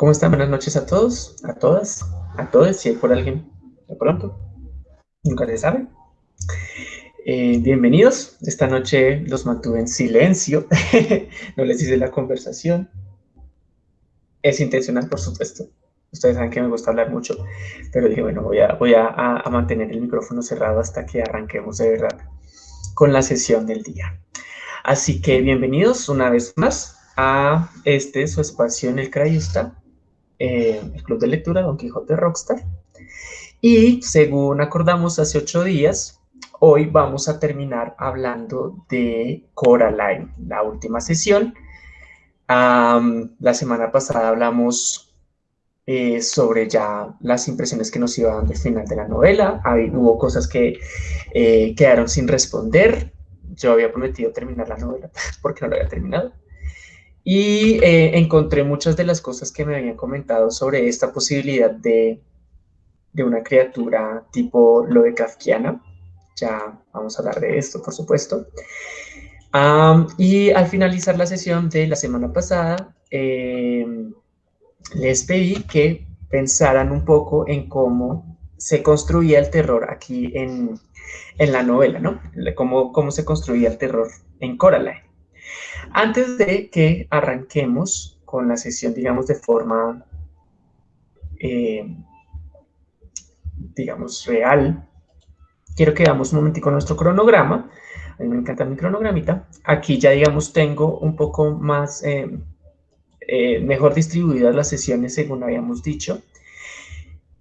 ¿Cómo están? Buenas noches a todos, a todas, a todos, si hay por alguien de pronto. Nunca se sabe. Eh, bienvenidos. Esta noche los mantuve en silencio. no les hice la conversación. Es intencional, por supuesto. Ustedes saben que me gusta hablar mucho, pero dije, bueno, voy a, voy a mantener el micrófono cerrado hasta que arranquemos de verdad con la sesión del día. Así que bienvenidos una vez más a este su espacio en el Crayusta, eh, el Club de Lectura Don Quijote Rockstar. Y según acordamos hace ocho días, hoy vamos a terminar hablando de Coraline, la última sesión. la semana pasada hablamos eh, sobre ya las impresiones que nos iban del final de la novela. hubo cosas que eh, quedaron sin responder. Yo había prometido terminar la novela porque no la había terminado. Y eh, encontré muchas de las cosas que me habían comentado sobre esta posibilidad de, de una criatura tipo lo de Kafkiana. Ya vamos a hablar de esto, por supuesto. y al finalizar la sesión de la semana pasada, em, les pedí que pensaran un poco en cómo se construía el terror aquí en, en la novela, ¿no? Cómo, cómo se construía el terror en Coraline. Antes de que arranquemos con la sesión, digamos, de forma, eh, digamos, real, quiero que veamos un momentico nuestro cronograma. A mí me encanta mi cronogramita. Aquí ya, digamos, tengo un poco más, eh, eh, mejor distribuidas las sesiones según habíamos dicho.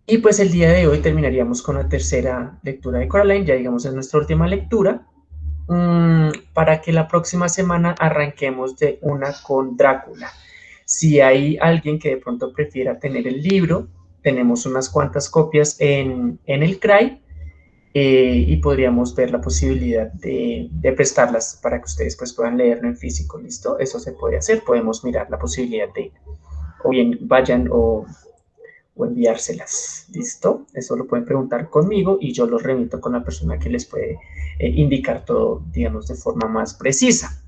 Y pues el día de hoy terminaríamos con la tercera lectura de Coraline, ya digamos es nuestra última lectura. Mm, para que la próxima semana arranquemos de una con Drácula. Si hay alguien que de pronto prefiera tener el libro, tenemos unas cuantas copias en, el CRAI eh, y podríamos ver la posibilidad de, de, prestarlas para que ustedes pues, puedan leerlo en físico, ¿listo? Eso se puede hacer, podemos mirar la posibilidad de, o bien vayan o o enviárselas. ¿Listo? Eso lo pueden preguntar conmigo y yo los remito con la persona que les puede eh, indicar todo, digamos, de forma más precisa.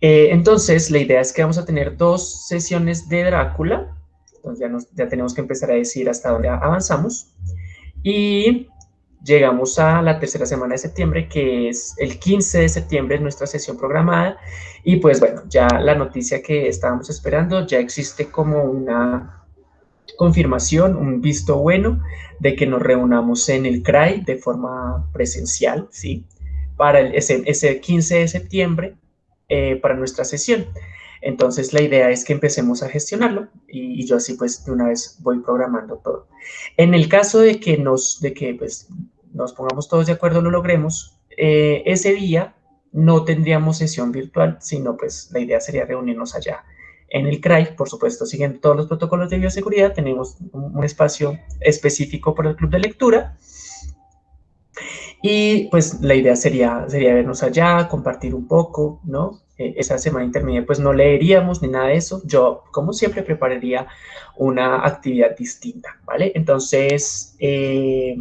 Eh, entonces, la idea es que vamos a tener dos sesiones de Drácula. Entonces, ya, nos, ya tenemos que empezar a decir hasta dónde avanzamos. Y llegamos a la tercera semana de septiembre, que es el 15 de septiembre, nuestra sesión programada. Y pues bueno, ya la noticia que estábamos esperando, ya existe como una confirmación, un visto bueno de que nos reunamos en el CRAI de forma presencial, ¿sí? Para el, ese, ese 15 de septiembre, eh, para nuestra sesión. Entonces la idea es que empecemos a gestionarlo y, yo así pues de una vez voy programando todo. En el caso de que nos, de que pues nos pongamos todos de acuerdo, lo logremos, eh, ese día no tendríamos sesión virtual, sino pues la idea sería reunirnos allá en el CRAI, por supuesto, siguiendo todos los protocolos de bioseguridad, tenemos un, espacio específico para el club de lectura. Y pues la idea sería, sería vernos allá, compartir un poco, ¿no? Eh, esa semana intermedia pues no leeríamos ni nada de eso. Yo, como siempre, prepararía una actividad distinta, ¿vale? Entonces, eh,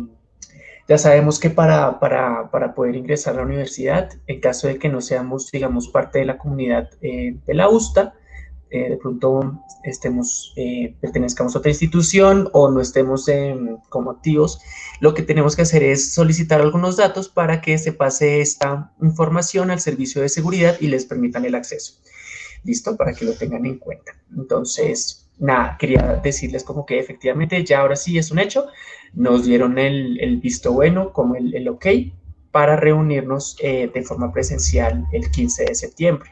ya sabemos que para, para, para, poder ingresar a la universidad, en caso de que no seamos, digamos, parte de la comunidad eh, de la USTA, eh, de pronto estemos, eh, pertenezcamos a otra institución o no estemos como activos, lo que tenemos que hacer es solicitar algunos datos para que se pase esta información al servicio de seguridad y les permitan el acceso. ¿Listo? Para que lo tengan en cuenta. Entonces, nada, quería decirles como que efectivamente ya ahora sí es un hecho. Nos dieron el, visto bueno como el, el ok para reunirnos eh, de forma presencial el 15 de septiembre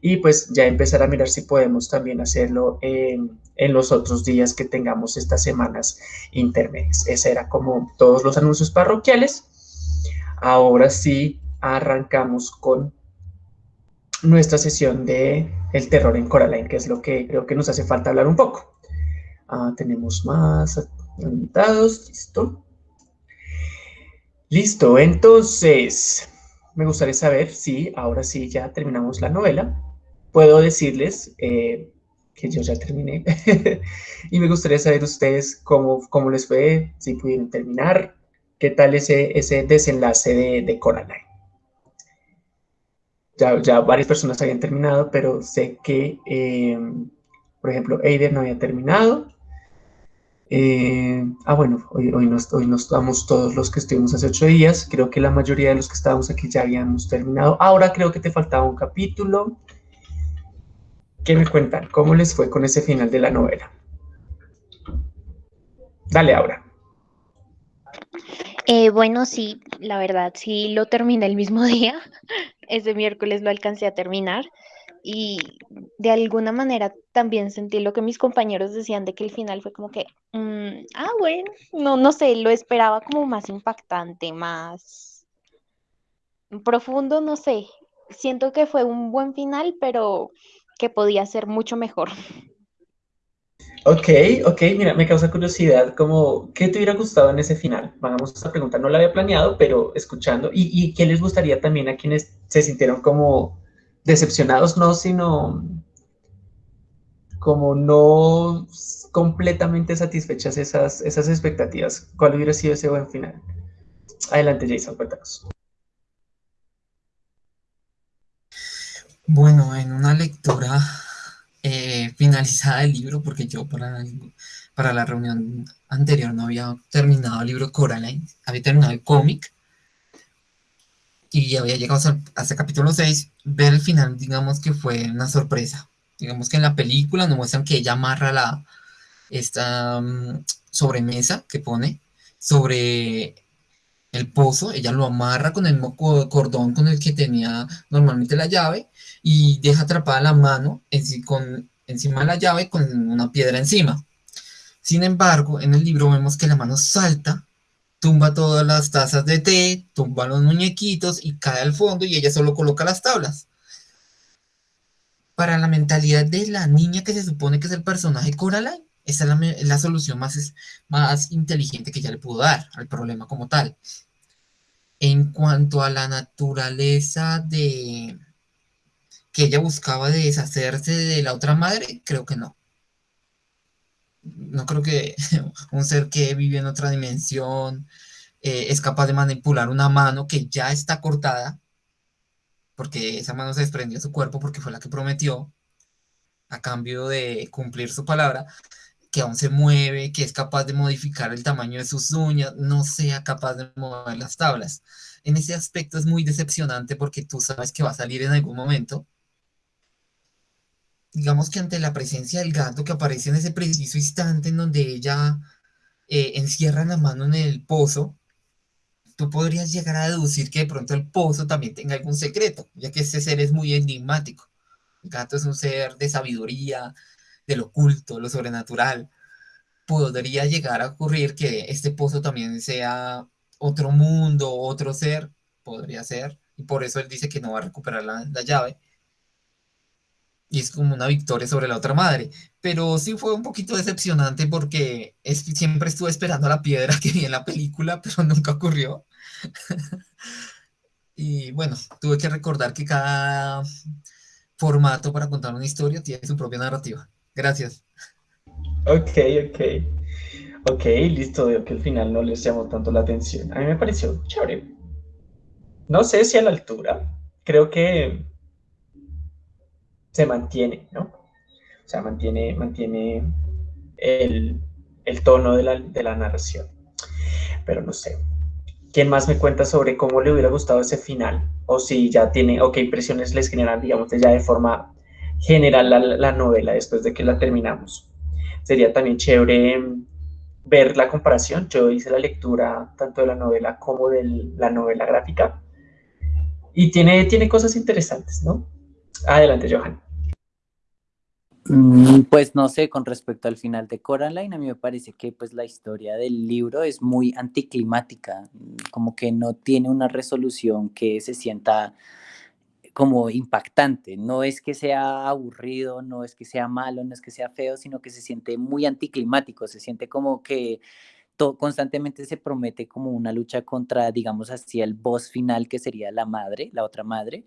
y pues ya empezar a mirar si podemos también hacerlo en, los otros días que tengamos estas semanas intermedias. Ese era como todos los anuncios parroquiales. Ahora sí arrancamos con nuestra sesión de el terror en Coraline, que es lo que creo que nos hace falta hablar un poco. Ah, tenemos más invitados, listo. Listo, entonces, me gustaría saber si ahora sí ya terminamos la novela puedo decirles eh, que yo ya terminé y me gustaría saber ustedes cómo, cómo les fue, si pudieron terminar, qué tal ese, ese desenlace de, de Coraline. Ya, ya, varias personas habían terminado, pero sé que eh, Por ejemplo, Eider no había terminado. Eh, ah, bueno, hoy, hoy, nos, hoy nos estamos todos los que estuvimos hace ocho días. Creo que la mayoría de los que estábamos aquí ya habíamos terminado. Ahora creo que te faltaba un capítulo. ¿Qué me cuentan? ¿Cómo les fue con ese final de la novela? Dale, ahora. Eh, bueno, sí, la verdad, sí lo terminé el mismo día. Ese miércoles lo alcancé a terminar y de alguna manera también sentí lo que mis compañeros decían de que el final fue como que, mm, ah, bueno, no, no sé, lo esperaba como más impactante, más profundo, no sé. Siento que fue un buen final, pero que podía ser mucho mejor. Ok, ok, mira, me causa curiosidad, como, ¿qué te hubiera gustado en ese final? Vamos a preguntar, no la había planeado, pero escuchando, ¿y, y qué les gustaría también a quienes se sintieron como decepcionados, no, sino como no completamente satisfechas esas, esas expectativas? ¿Cuál hubiera sido ese buen final? Adelante, Jason, cuéntanos. Bueno, en una lectura eh, finalizada el libro, porque yo para, para la reunión anterior no había terminado el libro Coraline, había terminado el cómic y había llegado hasta, el capítulo 6, ver el final, digamos que fue una sorpresa. Digamos que en la película nos muestran que ella amarra la, esta mm, sobremesa que pone sobre el pozo, ella lo amarra con el cordón con el que tenía normalmente la llave y deja atrapada la mano con, encima de la llave con una piedra encima. Sin embargo, en el libro vemos que la mano salta, tumba todas las tazas de té, tumba los muñequitos y cae al fondo y ella solo coloca las tablas. Para la mentalidad de la niña que se supone que es el personaje Coraline, esa es la, solución más, más inteligente que ella le pudo dar al problema como tal. En cuanto a la naturaleza de, que ella buscaba de deshacerse de la otra madre, creo que no. No creo que un ser que vive en otra dimensión eh, es capaz de manipular una mano que ya está cortada, porque esa mano se desprendió de su cuerpo porque fue la que prometió a cambio de cumplir su palabra, que aún se mueve, que es capaz de modificar el tamaño de sus uñas, no sea capaz de mover las tablas. En ese aspecto es muy decepcionante porque tú sabes que va a salir en algún momento digamos que ante la presencia del gato que aparece en ese preciso instante en donde ella eh, encierra la mano en el pozo, tú podrías llegar a deducir que de pronto el pozo también tenga algún secreto, ya que ese ser es muy enigmático. El gato es un ser de sabiduría, de lo oculto, lo sobrenatural. Podría llegar a ocurrir que este pozo también sea otro mundo, otro ser, podría ser, y por eso él dice que no va a recuperar la, la llave y es como una victoria sobre la otra madre. Pero sí fue un poquito decepcionante porque siempre estuve esperando la piedra que vi en la película, pero nunca ocurrió. y bueno, tuve que recordar que cada formato para contar una historia tiene su propia narrativa. Gracias. Ok, ok. Ok, listo, veo que al final no les llamó tanto la atención. A mí me pareció chévere. No sé si a la altura. Creo que se mantiene, ¿no? O sea, mantiene, mantiene el, tono de la, narración. Pero no sé. ¿Quién más me cuenta sobre cómo le hubiera gustado ese final? O si ya tiene, o qué impresiones les generan, digamos, ya de forma general la, novela después de que la terminamos. Sería también chévere ver la comparación. Yo hice la lectura tanto de la novela como de la novela gráfica. Y tiene, tiene cosas interesantes, ¿no? Adelante, Johan. Mm, pues no sé, con respecto al final de Coraline, a mí me parece que pues la historia del libro es muy anticlimática, mm, como que no tiene una resolución que se sienta como impactante. No es que sea aburrido, no es que sea malo, no es que sea feo, sino que se siente muy anticlimático, se siente como que constantemente se promete como una lucha contra, digamos así, el boss final que sería la madre, la otra madre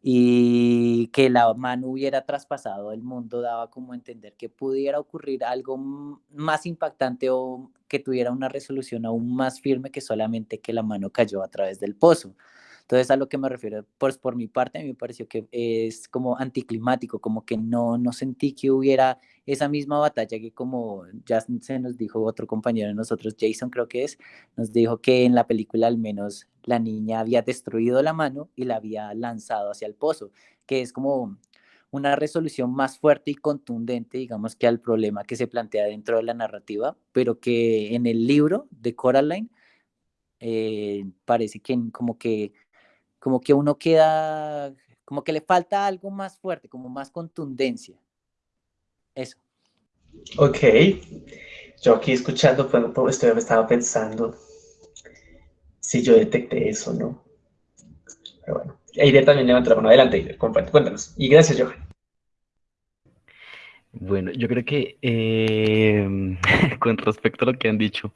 y que la mano hubiera traspasado el mundo daba como entender que pudiera ocurrir algo más impactante o que tuviera una resolución aún más firme que solamente que la mano cayó a través del pozo. Entonces, a lo que me refiero, pues por mi parte, a mí me pareció que es como anticlimático, como que no, no sentí que hubiera esa misma batalla que como ya se nos dijo otro compañero de nosotros, Jason creo que es, nos dijo que en la película al menos la niña había destruido la mano y la había lanzado hacia el pozo, que es como una resolución más fuerte y contundente, digamos, que al problema que se plantea dentro de la narrativa, pero que en el libro de Coraline eh, parece que como que como que uno queda, como que le falta algo más fuerte, como más contundencia. Eso. Ok. Yo aquí escuchando, pues, estaba pensando si yo detecté eso, ¿no? Pero bueno, Aider también levantó la mano. Adelante, Aider, cuéntanos. Y gracias, Johan. Bueno, yo creo que eh, con respecto a lo que han dicho,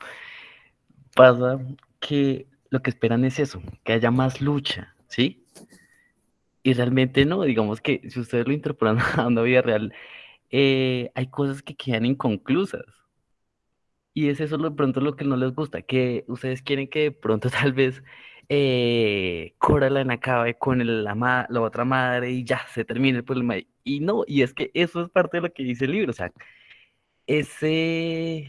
pasa que lo que esperan es eso, que haya más lucha, ¿sí? Y realmente no, digamos que si ustedes lo interpolan a una vida real, eh, hay cosas que quedan inconclusas. Y es eso de pronto lo que no les gusta, que ustedes quieren que de pronto tal vez eh, Coraline acabe con la, la otra madre y ya se termine el problema. Y no, y es que eso es parte de lo que dice el libro, o sea, ese,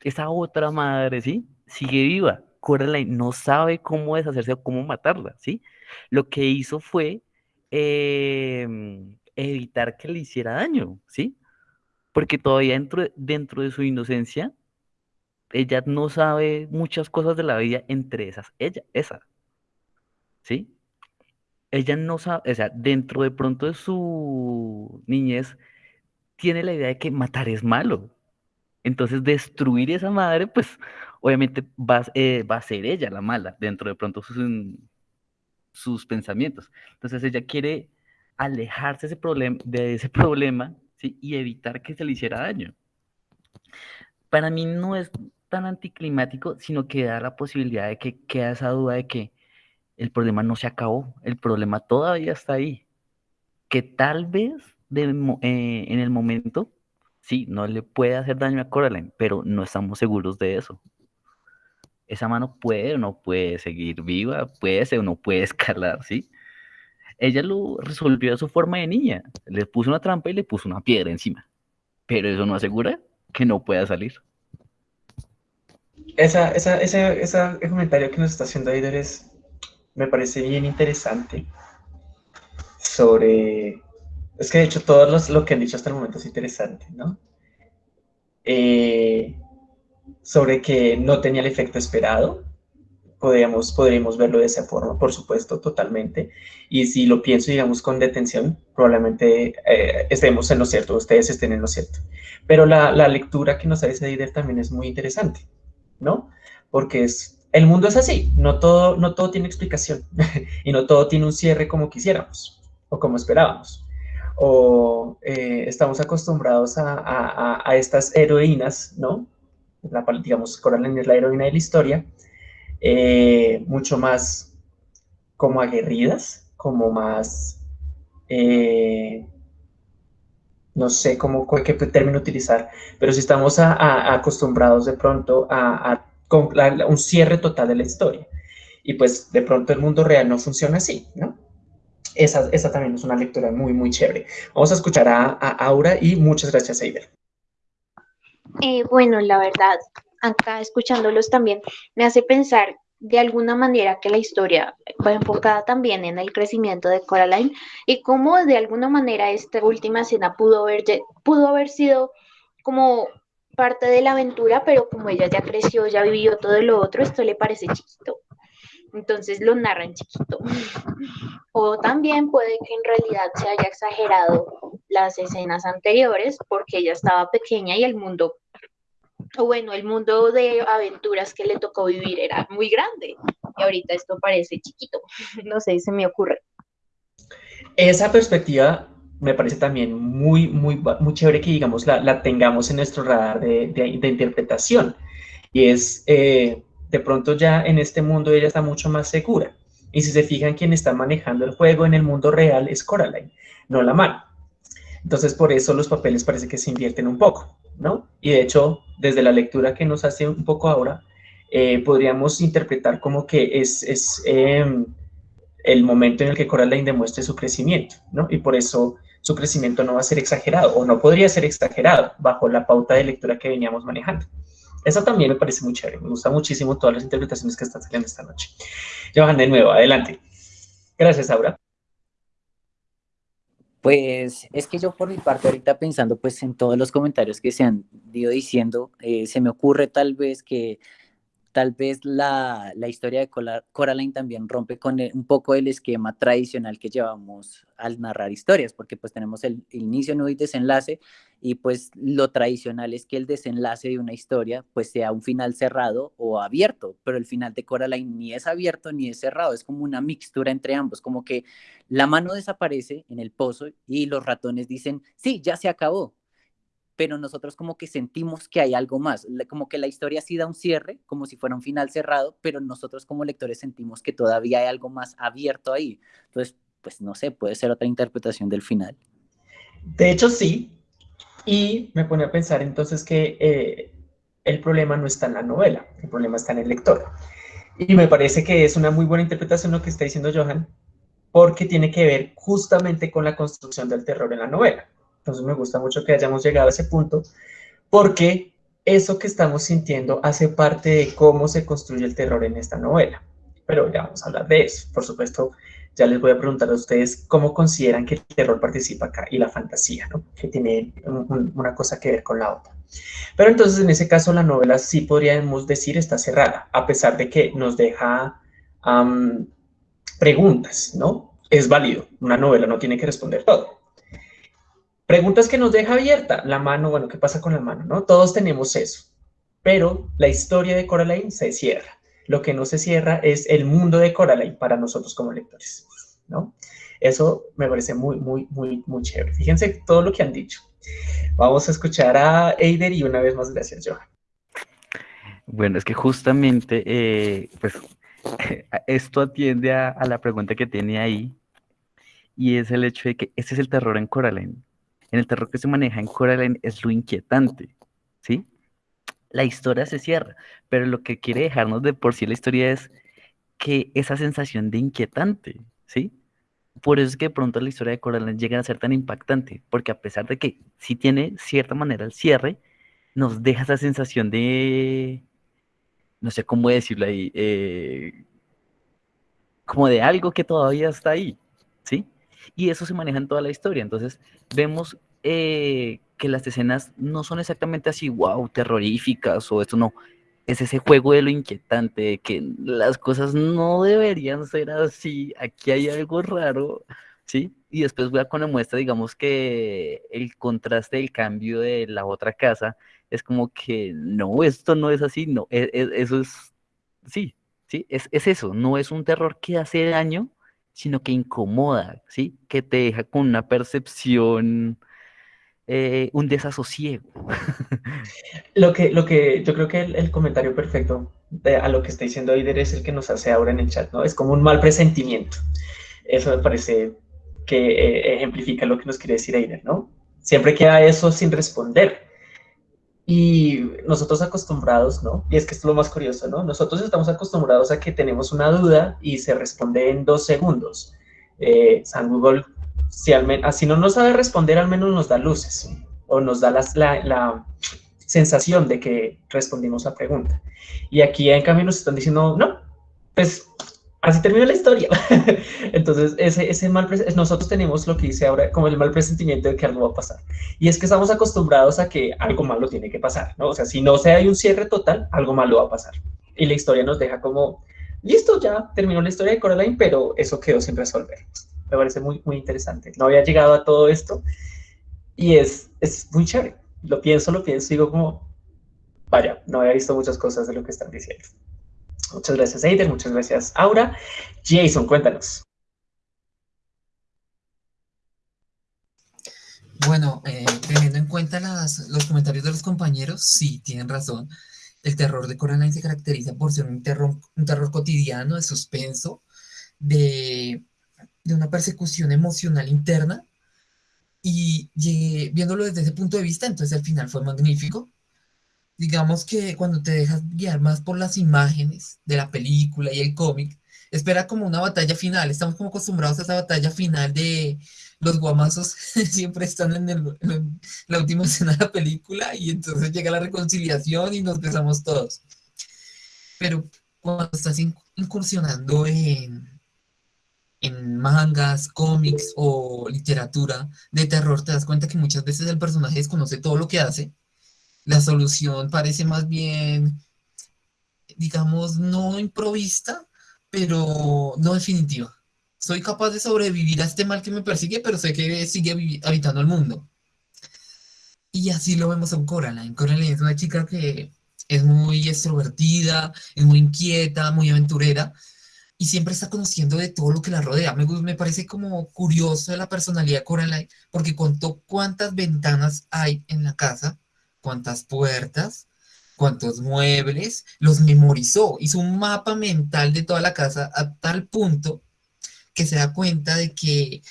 esa otra madre, ¿sí? Sigue viva, Coraline no sabe cómo deshacerse o cómo matarla, ¿sí? Lo que hizo fue em, evitar que le hiciera daño, ¿sí? Porque todavía dentro, dentro de su inocencia, ella no sabe muchas cosas de la vida, entre esas, ella, esa, ¿sí? Ella no sabe, o sea, dentro de pronto de su niñez, tiene la idea de que matar es malo. Entonces, destruir esa madre, pues, obviamente va, eh, va a ser ella la mala dentro de pronto sus, sus pensamientos. Entonces ella quiere alejarse ese de ese problema ¿sí? y evitar que se le hiciera daño. Para mí no es tan anticlimático, sino que da la posibilidad de que queda esa duda de que el problema no se acabó, el problema todavía está ahí, que tal vez eh, en el momento, sí, no le puede hacer daño a Coraline, pero no estamos seguros de eso esa mano puede o no puede seguir viva, puede ser o no puede escalar, ¿sí? Ella lo resolvió de su forma de niña, le puso una trampa y le puso una piedra encima, pero eso no asegura que no pueda salir. Esa, esa, ese, ese comentario que nos está haciendo Aider es, me parece bien interesante sobre... Es que de hecho todo lo que han dicho hasta el momento es interesante, ¿no? Eh, sobre que no tenía el efecto esperado. Podríamos, podríamos verlo de esa forma, por supuesto, totalmente. Y si lo pienso, digamos, con detención, probablemente eh, estemos en lo cierto, ustedes estén en lo cierto. Pero la, la lectura que nos hace Dider también es muy interesante, ¿no? Porque es, el mundo es así, no todo, no todo tiene explicación y no todo tiene un cierre como quisiéramos o como esperábamos. O eh, estamos acostumbrados a, a, a estas heroínas, ¿no? la, digamos, Coraline es la heroína de la historia, eh, mucho más como aguerridas, como más, eh, no sé cómo, qué término utilizar, pero si estamos acostumbrados de pronto a, un cierre total de la historia, y pues de pronto el mundo real no funciona así, ¿no? Esa, también es una lectura muy, muy chévere. Vamos a escuchar a, Aura y muchas gracias, Eider. Eh, bueno, la verdad, acá escuchándolos también me hace pensar de alguna manera que la historia va enfocada también en el crecimiento de Coraline y cómo de alguna manera esta última escena pudo haber, pudo haber sido como parte de la aventura, pero como ella ya creció, ya vivió todo lo otro, esto le parece chiquito. Entonces lo narra en chiquito. O también puede que en realidad se haya exagerado las escenas anteriores porque ella estaba pequeña y el mundo, o bueno, el mundo de aventuras que le tocó vivir era muy grande y ahorita esto parece chiquito. No sé, se me ocurre. Esa perspectiva me parece también muy, muy, muy chévere que, digamos, la, tengamos en nuestro radar de, interpretación. Y es, eh, de pronto ya en este mundo ella está mucho más segura. Y si se fijan, quien está manejando el juego en el mundo real es Coraline, no la mano. Entonces, por eso los papeles parece que se invierten un poco, ¿no? Y de hecho, desde la lectura que nos hace un poco ahora, eh, podríamos interpretar como que es, es em, el momento en el que Coraline demuestre su crecimiento, ¿no? Y por eso su crecimiento no va a ser exagerado o no podría ser exagerado bajo la pauta de lectura que veníamos manejando. Eso también me parece muy chévere, me gusta muchísimo todas las interpretaciones que están saliendo esta noche. Johan, de nuevo, adelante. Gracias, Aura. Pues es que yo por mi parte ahorita pensando pues en todos los comentarios que se han ido diciendo, eh, se me ocurre tal vez que tal vez la, historia de Coraline también rompe con un poco el esquema tradicional que llevamos al narrar historias, porque pues tenemos el, inicio, nudo y desenlace, y pues lo tradicional es que el desenlace de una historia pues sea un final cerrado o abierto, pero el final de Coraline ni es abierto ni es cerrado, es como una mixtura entre ambos, como que la mano desaparece en el pozo y los ratones dicen, sí, ya se acabó, pero nosotros como que sentimos que hay algo más, como que la historia sí da un cierre, como si fuera un final cerrado, pero nosotros como lectores sentimos que todavía hay algo más abierto ahí. Entonces, pues no sé, puede ser otra interpretación del final. De hecho, sí, y me pone a pensar entonces que eh, el problema no está en la novela, el problema está en el lector. Y me parece que es una muy buena interpretación lo que está diciendo Johan, porque tiene que ver justamente con la construcción del terror en la novela. Entonces me gusta mucho que hayamos llegado a ese punto, porque eso que estamos sintiendo hace parte de cómo se construye el terror en esta novela. Pero ya vamos a hablar de eso. Por supuesto, ya les voy a preguntar a ustedes cómo consideran que el terror participa acá y la fantasía, ¿no? que tiene una cosa que ver con la otra. Pero entonces en ese caso la novela sí podríamos decir está cerrada, a pesar de que nos deja preguntas, ¿no? Es válido, una novela no tiene que responder todo. Preguntas que nos deja abierta. La mano, bueno, ¿qué pasa con la mano? ¿no? Todos tenemos eso. Pero la historia de Coraline se cierra. Lo que no se cierra es el mundo de Coraline para nosotros como lectores, ¿no? Eso me parece muy, muy, muy, muy chévere. Fíjense todo lo que han dicho. Vamos a escuchar a Eider y una vez más gracias, Johan. Bueno, es que justamente, eh, pues, esto atiende a, a, la pregunta que tiene ahí, y es el hecho de que ese es el terror en Coraline en el terror que se maneja en Coraline es lo inquietante, ¿sí? La historia se cierra, pero lo que quiere dejarnos de por sí la historia es que esa sensación de inquietante, ¿sí? Por eso es que de pronto la historia de Coraline llega a ser tan impactante, porque a pesar de que sí tiene cierta manera el cierre, nos deja esa sensación de, no sé cómo decirlo ahí, eh, como de algo que todavía está ahí, ¿sí? Y eso se maneja en toda la historia. Entonces, vemos eh, que las escenas no son exactamente así, wow, terroríficas o esto no. Es ese juego de lo inquietante, de que las cosas no deberían ser así, aquí hay algo raro, ¿sí? Y después voy a con la muestra, digamos que el contraste del cambio de la otra casa es como que no, esto no es así, no, e, e, eso es, sí, sí, es, es eso, no es un terror que hace daño, sino que incomoda, ¿sí? Que te deja con una percepción, eh, un desasosiego. lo, que, lo que yo creo que el, comentario perfecto a lo que está diciendo Aider es el que nos hace ahora en el chat, ¿no? Es como un mal presentimiento. Eso me parece que eh, ejemplifica lo que nos quiere decir Aider, ¿no? Siempre queda eso sin responder. Y nosotros acostumbrados, ¿no? Y es que esto es lo más curioso, ¿no? Nosotros estamos acostumbrados a que tenemos una duda y se responde en dos segundos. Eh, San Google, si así no nos sabe responder, al menos nos da luces o nos da la, la sensación de que respondimos la pregunta. Y aquí en cambio nos están diciendo, no, pues así termina la historia. Entonces, ese, ese mal nosotros tenemos lo que dice ahora como el mal presentimiento de que algo va a pasar. Y es que estamos acostumbrados a que algo malo tiene que pasar, ¿no? O sea, si no se hay un cierre total, algo malo va a pasar. Y la historia nos deja como, listo, ya terminó la historia de Coraline, pero eso quedó sin resolver. Me parece muy, muy interesante. No había llegado a todo esto y es, es muy chévere. Lo pienso, lo pienso digo como, vaya, no había visto muchas cosas de lo que están diciendo. Muchas gracias, Eider. Muchas gracias, Aura. Jason, cuéntanos. Bueno, eh, teniendo en cuenta los comentarios de los compañeros, sí, tienen razón. El terror de Coraline se caracteriza por ser un terror, cotidiano, de suspenso, de, una persecución emocional interna. Y, y viéndolo desde ese punto de vista, entonces el final fue magnífico digamos que cuando te dejas guiar más por las imágenes de la película y el cómic, espera como una batalla final, estamos como acostumbrados a esa batalla final de los guamazos siempre están en, la última escena de la película y entonces llega la reconciliación y nos besamos todos. Pero cuando estás incursionando en, en mangas, cómics o literatura de terror, te das cuenta que muchas veces el personaje desconoce todo lo que hace. La solución parece más bien, digamos, no improvista, pero no definitiva. Soy capaz de sobrevivir a este mal que me persigue, pero sé que sigue habitando el mundo. Y así lo vemos en Coraline. Coraline es una chica que es muy extrovertida, es muy inquieta, muy aventurera, y siempre está conociendo de todo lo que la rodea. Me, me parece como curioso la personalidad de Coraline, porque contó cuántas ventanas hay en la casa, cuántas puertas, cuántos muebles, los memorizó, hizo un mapa mental de toda la casa a tal punto que se da cuenta de que,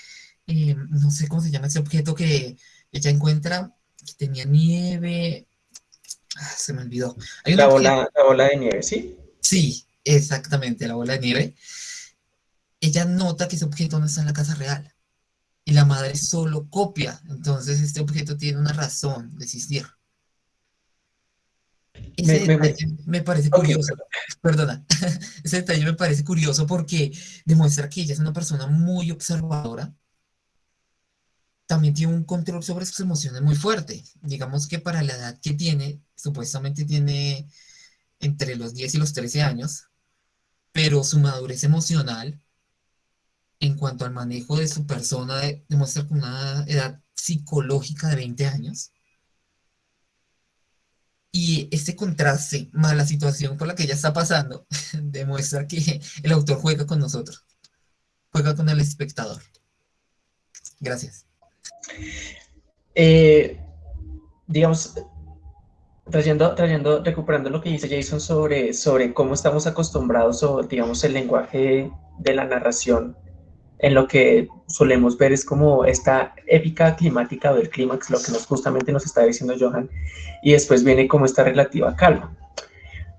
eh, no sé cómo se llama ese objeto que ella encuentra, que tenía nieve, ah, se me olvidó. la, bola, la bola de nieve, ¿sí? Sí, exactamente, la bola de nieve. Ella nota que ese objeto no está en la casa real y la madre solo copia, entonces este objeto tiene una razón de existir me, parece curioso, perdona, ese detalle me parece curioso porque demuestra que ella es una persona muy observadora, también tiene un control sobre sus emociones muy fuerte. Digamos que para la edad que tiene, supuestamente tiene entre los 10 y los 13 años, pero su madurez emocional en cuanto al manejo de su persona demuestra una edad psicológica de 20 años y este contraste más la situación por la que ella está pasando demuestra que el autor juega con nosotros, juega con el espectador. Gracias. Eh, digamos, trayendo, trayendo, recuperando lo que dice Jason sobre, sobre cómo estamos acostumbrados o, digamos, el lenguaje de la narración en lo que solemos ver es como esta épica climática del clímax, lo que nos, justamente nos está diciendo Johan, y después viene como esta relativa calma.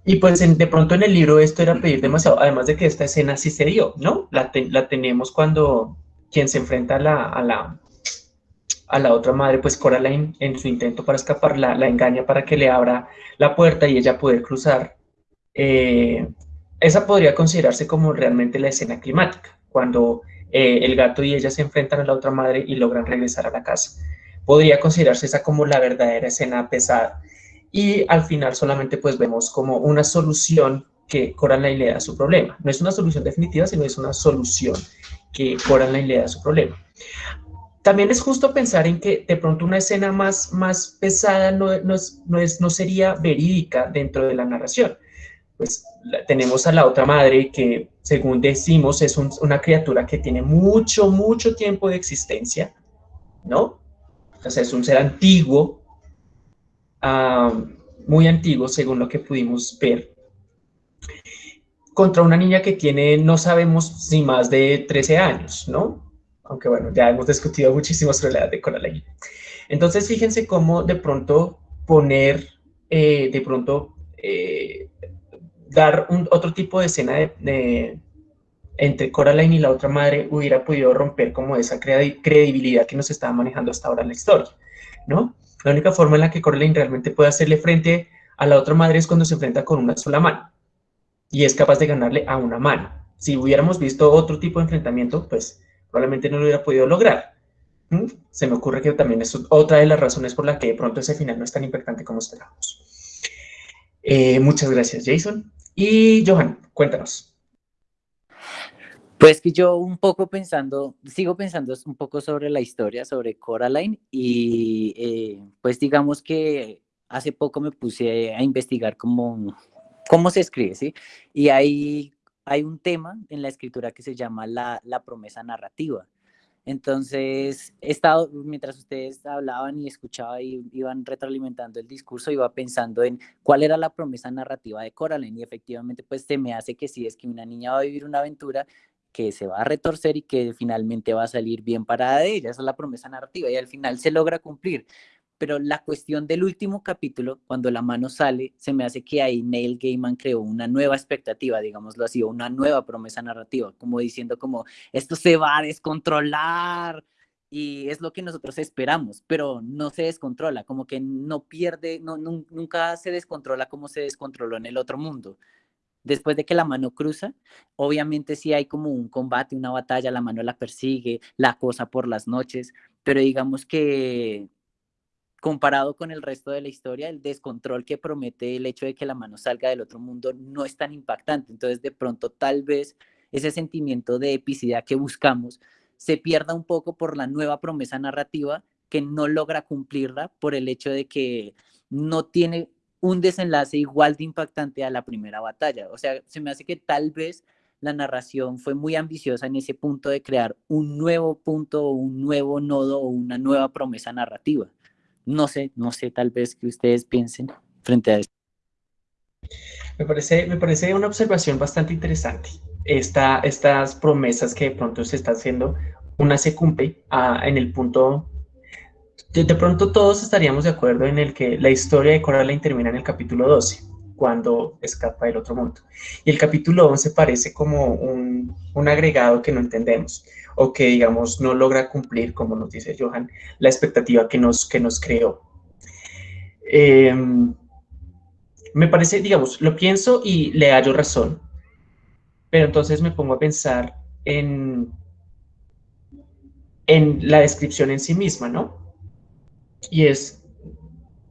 Y pues de pronto en el libro esto era pedir demasiado, además de que esta escena sí se dio, ¿no? La, la tenemos cuando quien se enfrenta a la, a la, a la otra madre, pues Coraline en su intento para escapar la, la engaña para que le abra la puerta y ella poder cruzar. Eh, esa podría considerarse como realmente la escena climática, cuando eh, el gato y ella se enfrentan a la otra madre y logran regresar a la casa. Podría considerarse esa como la verdadera escena pesada. Y al final solamente pues vemos como una solución que Coraline le da a su problema. No es una solución definitiva, sino es una solución que Coraline le da a su problema. También es justo pensar en que de pronto una escena más, más pesada no, no, no, es, no sería verídica dentro de la narración pues tenemos a la otra madre que, según decimos, es una criatura que tiene mucho, mucho tiempo de existencia, ¿no? O sea, es un ser antiguo, ah, muy antiguo, según lo que pudimos ver, contra una niña que tiene, no sabemos si más de 13 años, ¿no? Aunque bueno, ya hemos discutido muchísimo sobre la edad de Coraline. Entonces, fíjense cómo de pronto poner, eh, de pronto, eh, dar un, otro tipo de escena entre Coraline y la otra madre hubiera podido romper como esa credibilidad que nos estaba manejando hasta ahora la historia, ¿no? La única forma en la que Coraline realmente puede hacerle frente a la otra madre es cuando se enfrenta con una sola mano y es capaz de ganarle a una mano. Si hubiéramos visto otro tipo de enfrentamiento, pues probablemente no lo hubiera podido lograr. Se me ocurre que también es otra de las razones por la que de pronto ese final no es tan impactante como esperábamos. Eh, muchas gracias, Jason. Y Johan, cuéntanos. Pues que yo un poco pensando, sigo pensando un poco sobre la historia, sobre Coraline, y eh, pues digamos que hace poco me puse a investigar cómo, cómo se escribe, ¿sí? Y hay, hay un tema en la escritura que se llama la, la promesa narrativa. Entonces, he estado, mientras ustedes hablaban y escuchaban y iban retroalimentando el discurso, iba pensando en cuál era la promesa narrativa de Coraline y efectivamente pues se me hace que sí, es que una niña va a vivir una aventura que se va a retorcer y que finalmente va a salir bien parada ella, esa es la promesa narrativa y al final se logra cumplir. Pero la cuestión del último capítulo, cuando la mano sale, se me hace que ahí Neil Gaiman creó una nueva expectativa, digámoslo así, una nueva promesa narrativa, como diciendo como, esto se va a descontrolar, y es lo que nosotros esperamos, pero no se descontrola, como que no pierde, no, nunca se descontrola como se descontroló en el otro mundo. Después de que la mano cruza, obviamente sí hay como un combate, una batalla, la mano la persigue, la cosa por las noches, pero digamos que comparado con el resto de la historia, el descontrol que promete el hecho de que la mano salga del otro mundo no es tan impactante. Entonces, de pronto, tal vez ese sentimiento de epicidad que buscamos se pierda un poco por la nueva promesa narrativa que no logra cumplirla por el hecho de que no tiene un desenlace igual de impactante a la primera batalla. O sea, se me hace que tal vez la narración fue muy ambiciosa en ese punto de crear un nuevo punto, un nuevo nodo o una nueva promesa narrativa. No sé, no sé, tal vez que ustedes piensen frente a esto. Me parece, me parece una observación bastante interesante. Esta, estas promesas que de pronto se está haciendo, una se cumple ah, en el punto... De, pronto todos estaríamos de acuerdo en el que la historia de Coraline termina en el capítulo 12, cuando escapa del otro mundo. Y el capítulo 11 parece como un agregado que no entendemos o que, digamos, no logra cumplir, como nos dice Johan, la expectativa que nos, que nos creó. Em, me parece, digamos, lo pienso y le hallo razón, pero entonces me pongo a pensar en, en la descripción en sí misma, ¿no? Y es,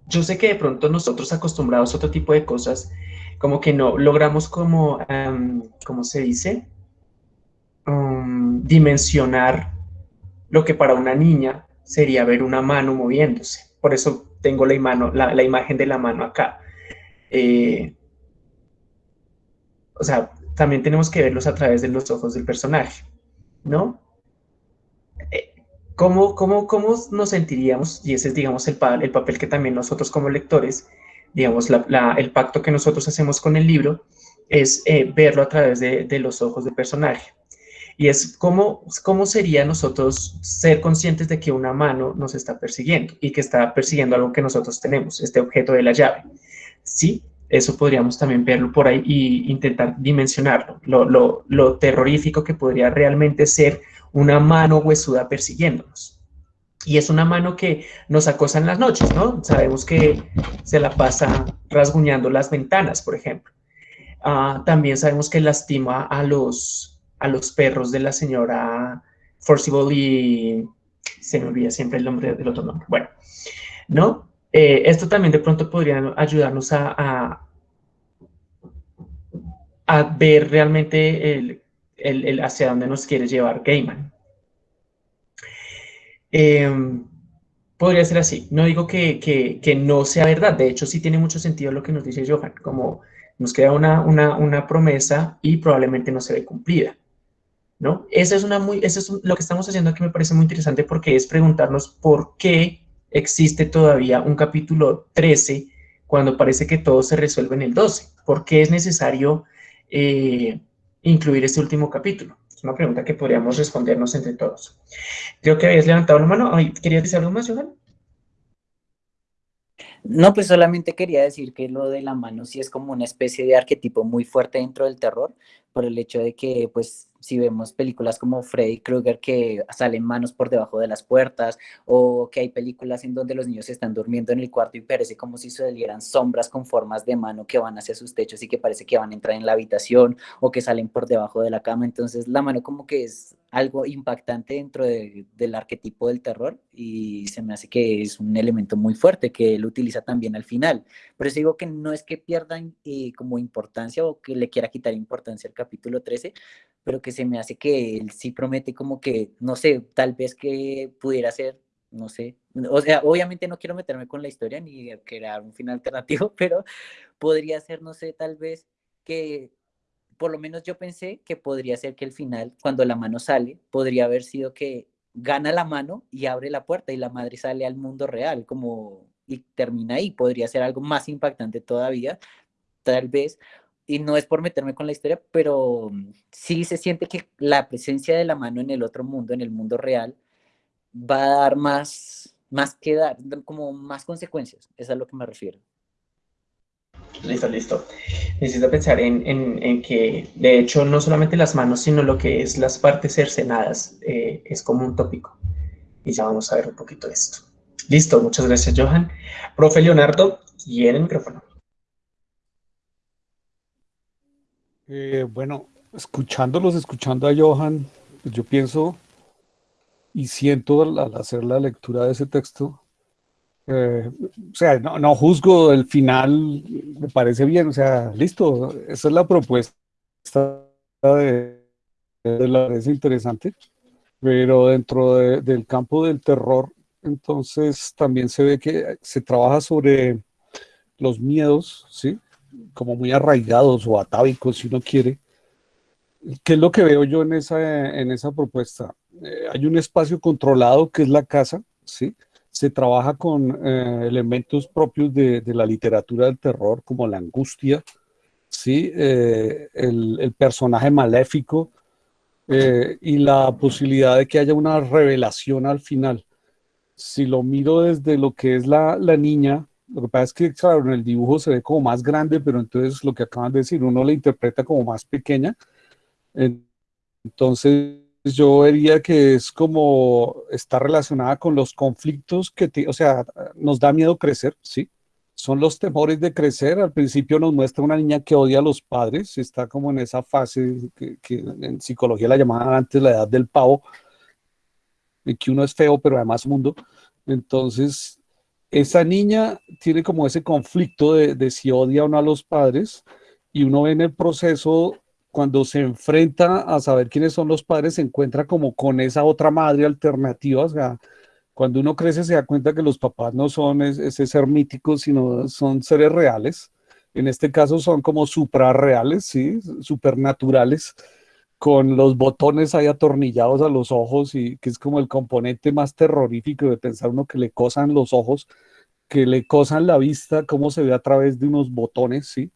yo sé que de pronto nosotros acostumbrados a otro tipo de cosas, como que no logramos como, um, ¿cómo se dice? Dimensionar lo que para una niña sería ver una mano moviéndose. Por eso tengo la, la, imagen de la mano acá. Eh, o sea, también tenemos que verlos a través de los ojos del personaje, ¿no? Eh, ¿Cómo, cómo, cómo nos sentiríamos? Y ese es, digamos, el, el papel que también nosotros como lectores, digamos, el pacto que nosotros hacemos con el libro, es eh, verlo a través de los ojos del personaje. Y es cómo, cómo sería nosotros ser conscientes de que una mano nos está persiguiendo y que está persiguiendo algo que nosotros tenemos, este objeto de la llave. Sí, eso podríamos también verlo por ahí e intentar dimensionarlo, lo, lo, lo terrorífico que podría realmente ser una mano huesuda persiguiéndonos. Y es una mano que nos acosa en las noches, ¿no? Sabemos que se la pasa rasguñando las ventanas, por ejemplo. Ah, también sabemos que lastima a los, a los perros de la señora Forcible y se me olvida siempre el nombre del otro nombre. Bueno, ¿no? Eh, esto también de pronto podría ayudarnos a, a, ver realmente el, el, hacia dónde nos quiere llevar Gaiman. Em, podría ser así. No digo que, que, que, no sea verdad. De hecho, sí tiene mucho sentido lo que nos dice Johan. Como nos queda una, una, una promesa y probablemente no se ve cumplida. ¿No? Esa es una muy, eso es lo que estamos haciendo aquí me parece muy interesante porque es preguntarnos por qué existe todavía un capítulo 13 cuando parece que todo se resuelve en el 12. ¿Por qué es necesario eh, incluir este último capítulo? Es una pregunta que podríamos respondernos entre todos. Creo que habías levantado la mano. ¿Querías decir algo más, Johan? No, pues solamente quería decir que lo de la mano sí es como una especie de arquetipo muy fuerte dentro del terror, por el hecho de que pues si vemos películas como Freddy Krueger que salen manos por debajo de las puertas o que hay películas en donde los niños están durmiendo en el cuarto y parece como si salieran sombras con formas de mano que van hacia sus techos y que parece que van a entrar en la habitación o que salen por debajo de la cama. Entonces la mano como que es algo impactante dentro del arquetipo del terror y se me hace que es un elemento muy fuerte que él utiliza también al final. Por eso digo que no es que pierdan eh, como importancia o que le quiera quitar importancia al capítulo 13, pero que se me hace que él sí promete como que, no sé, tal vez que pudiera ser, no sé, o sea, obviamente no quiero meterme con la historia ni crear un final alternativo, pero podría ser, no sé, tal vez que por lo menos yo pensé que podría ser que el final, cuando la mano sale, podría haber sido que gana la mano y abre la puerta y la madre sale al mundo real, como y termina ahí. Podría ser algo más impactante todavía, tal vez. Y no es por meterme con la historia, pero sí se siente que la presencia de la mano en el otro mundo, en el mundo real, va a dar más, más que dar, como más consecuencias, es a lo que me refiero. Listo, listo. Necesito pensar en, que, de hecho, no solamente las manos, sino lo que es las partes cercenadas, eh, es como un tópico. Y ya vamos a ver un poquito esto. Listo, muchas gracias, Johan. Profe Leonardo, y el micrófono. Eh, bueno, escuchándolos, escuchando a Johan, pues yo pienso y siento al, hacer la lectura de ese texto, eh, o sea, no, juzgo el final, me parece bien, o sea, listo, esa es la propuesta de, la es interesante, pero dentro del campo del terror, entonces también se ve que se trabaja sobre los miedos, ¿sí? Como muy arraigados o atávicos, si uno quiere. ¿Qué es lo que veo yo en esa, en esa propuesta? Eh, hay un espacio controlado que es la casa, ¿sí? Se trabaja con eh, elementos propios de, de, la literatura del terror, como la angustia, ¿sí? Eh, el, el, personaje maléfico y la posibilidad de que haya una revelación al final. Si lo miro desde lo que es la, la niña, lo que pasa es que, claro, en el dibujo se ve como más grande, pero entonces lo que acaban de decir, uno la interpreta como más pequeña. Entonces, yo vería que es como está relacionada con los conflictos que, o sea, nos da miedo crecer, ¿sí? Son los temores de crecer. Al principio nos muestra una niña que odia a los padres, está como en esa fase que, que en psicología la llamaban antes la edad del pavo, en que uno es feo, pero además mundo. Entonces, esa niña tiene como ese conflicto de, si odia o no a los padres y uno ve en el proceso cuando se enfrenta a saber quiénes son los padres, se encuentra como con esa otra madre alternativa. Cuando uno crece se da cuenta que los papás no son ese ser mítico, sino son seres reales. En este caso son como suprarreales, ¿sí? Supernaturales, con los botones ahí atornillados a los ojos y que es como el componente más terrorífico de pensar uno que le cosan los ojos, que le cosan la vista, cómo se ve a través de unos botones, ¿sí?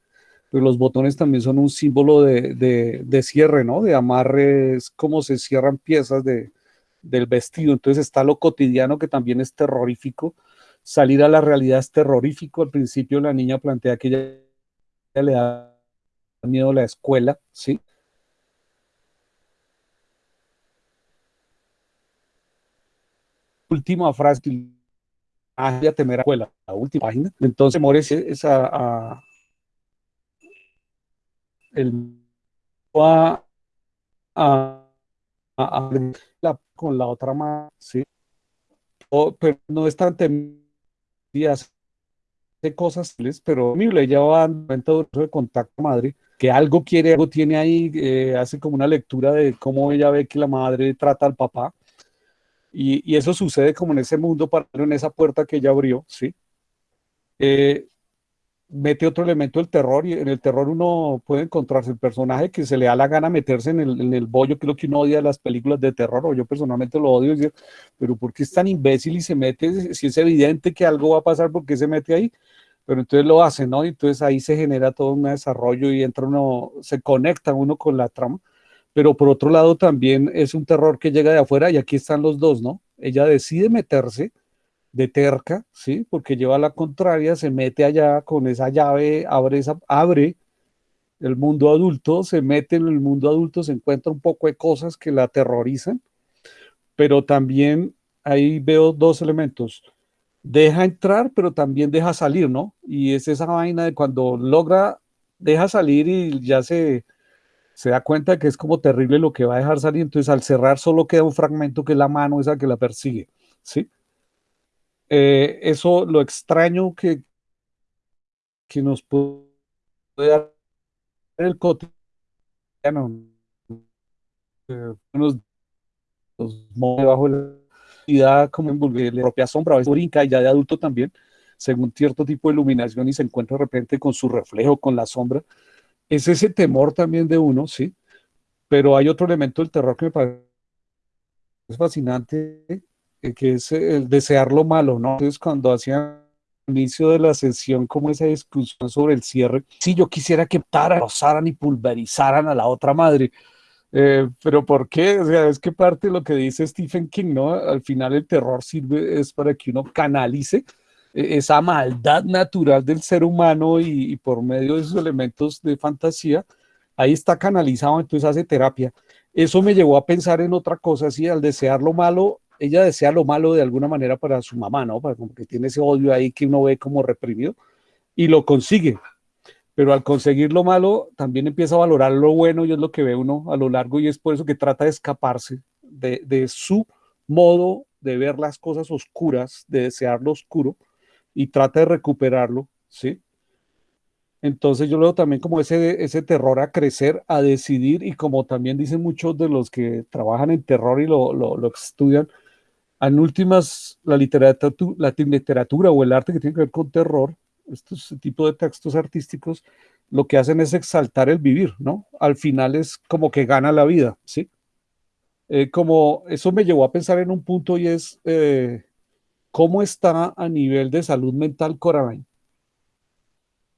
Pero los botones también son un símbolo de, cierre, ¿no? De amarres, cómo se cierran piezas de, del vestido. Entonces está lo cotidiano que también es terrorífico. Salir a la realidad es terrorífico. Al principio la niña plantea que ella le da miedo a la escuela, ¿sí? Última frase a temer a escuela, la última página. Entonces Mores es a, el a, a, a, con la otra mano, ¿sí? pero no es tan temidas de cosas, pero le lleva un momento de contacto madre, que algo quiere, algo tiene ahí, eh, hace como una lectura de cómo ella ve que la madre trata al papá, y, eso sucede como en ese mundo paralelo, en esa puerta que ella abrió, ¿sí? Eh, mete otro elemento del terror y en el terror uno puede encontrarse el personaje que se le da la gana meterse en el, bollo, que lo que uno odia las películas de terror, o yo personalmente lo odio, pero ¿por qué es tan imbécil y se mete? Si es evidente que algo va a pasar, ¿por qué se mete ahí? Pero entonces lo hace, ¿no? Y entonces ahí se genera todo un desarrollo y entra uno, se conecta uno con la trama pero por otro lado también es un terror que llega de afuera y aquí están los dos, ¿no? Ella decide meterse de terca, ¿sí? Porque lleva la contraria, se mete allá con esa llave, abre, abre el mundo adulto, se mete en el mundo adulto, se encuentra un poco de cosas que la aterrorizan, pero también ahí veo dos elementos. Deja entrar, pero también deja salir, ¿no? Y es esa vaina de cuando logra, deja salir y ya se, se da cuenta que es como terrible lo que va a dejar salir, entonces al cerrar solo queda un fragmento que es la mano esa que la persigue, ¿sí? Eh, eso, lo extraño que, que nos puede dar el cotidiano, eh, nos, mueve bajo la vida como en la propia sombra, a veces brinca ya de adulto también, según cierto tipo de iluminación y se encuentra de repente con su reflejo, con la sombra, es ese temor también de uno, ¿sí? Pero hay otro elemento del terror que me parece fascinante, eh, que es el desear lo malo, ¿no? Entonces, cuando hacían inicio de la sesión como esa discusión sobre el cierre, si yo quisiera que rozaran y pulverizaran a la otra madre, Eh, pero ¿por qué? O sea, es que parte de lo que dice Stephen King, ¿no? Al final el terror sirve es para que uno canalice esa maldad natural del ser humano y, por medio de esos elementos de fantasía, ahí está canalizado, entonces hace terapia. Eso me llevó a pensar en otra cosa, así, al desear lo malo, ella desea lo malo de alguna manera para su mamá, ¿no? Para como que tiene ese odio ahí que uno ve como reprimido y lo consigue. Pero al conseguir lo malo, también empieza a valorar lo bueno y es lo que ve uno a lo largo y es por eso que trata de escaparse de su modo de ver las cosas oscuras, de desear lo oscuro y trata de recuperarlo, ¿sí? Entonces yo veo también como ese, ese terror a crecer, a decidir, y como también dicen muchos de los que trabajan en terror y lo, lo, estudian, en últimas, la literatura, la literatura o el arte que tiene que ver con terror, estos tipos de textos artísticos, lo que hacen es exaltar el vivir, ¿no? Al final es como que gana la vida, ¿sí? Eh, como eso me llevó a pensar en un punto y es eh, cómo está a nivel de salud mental Coraline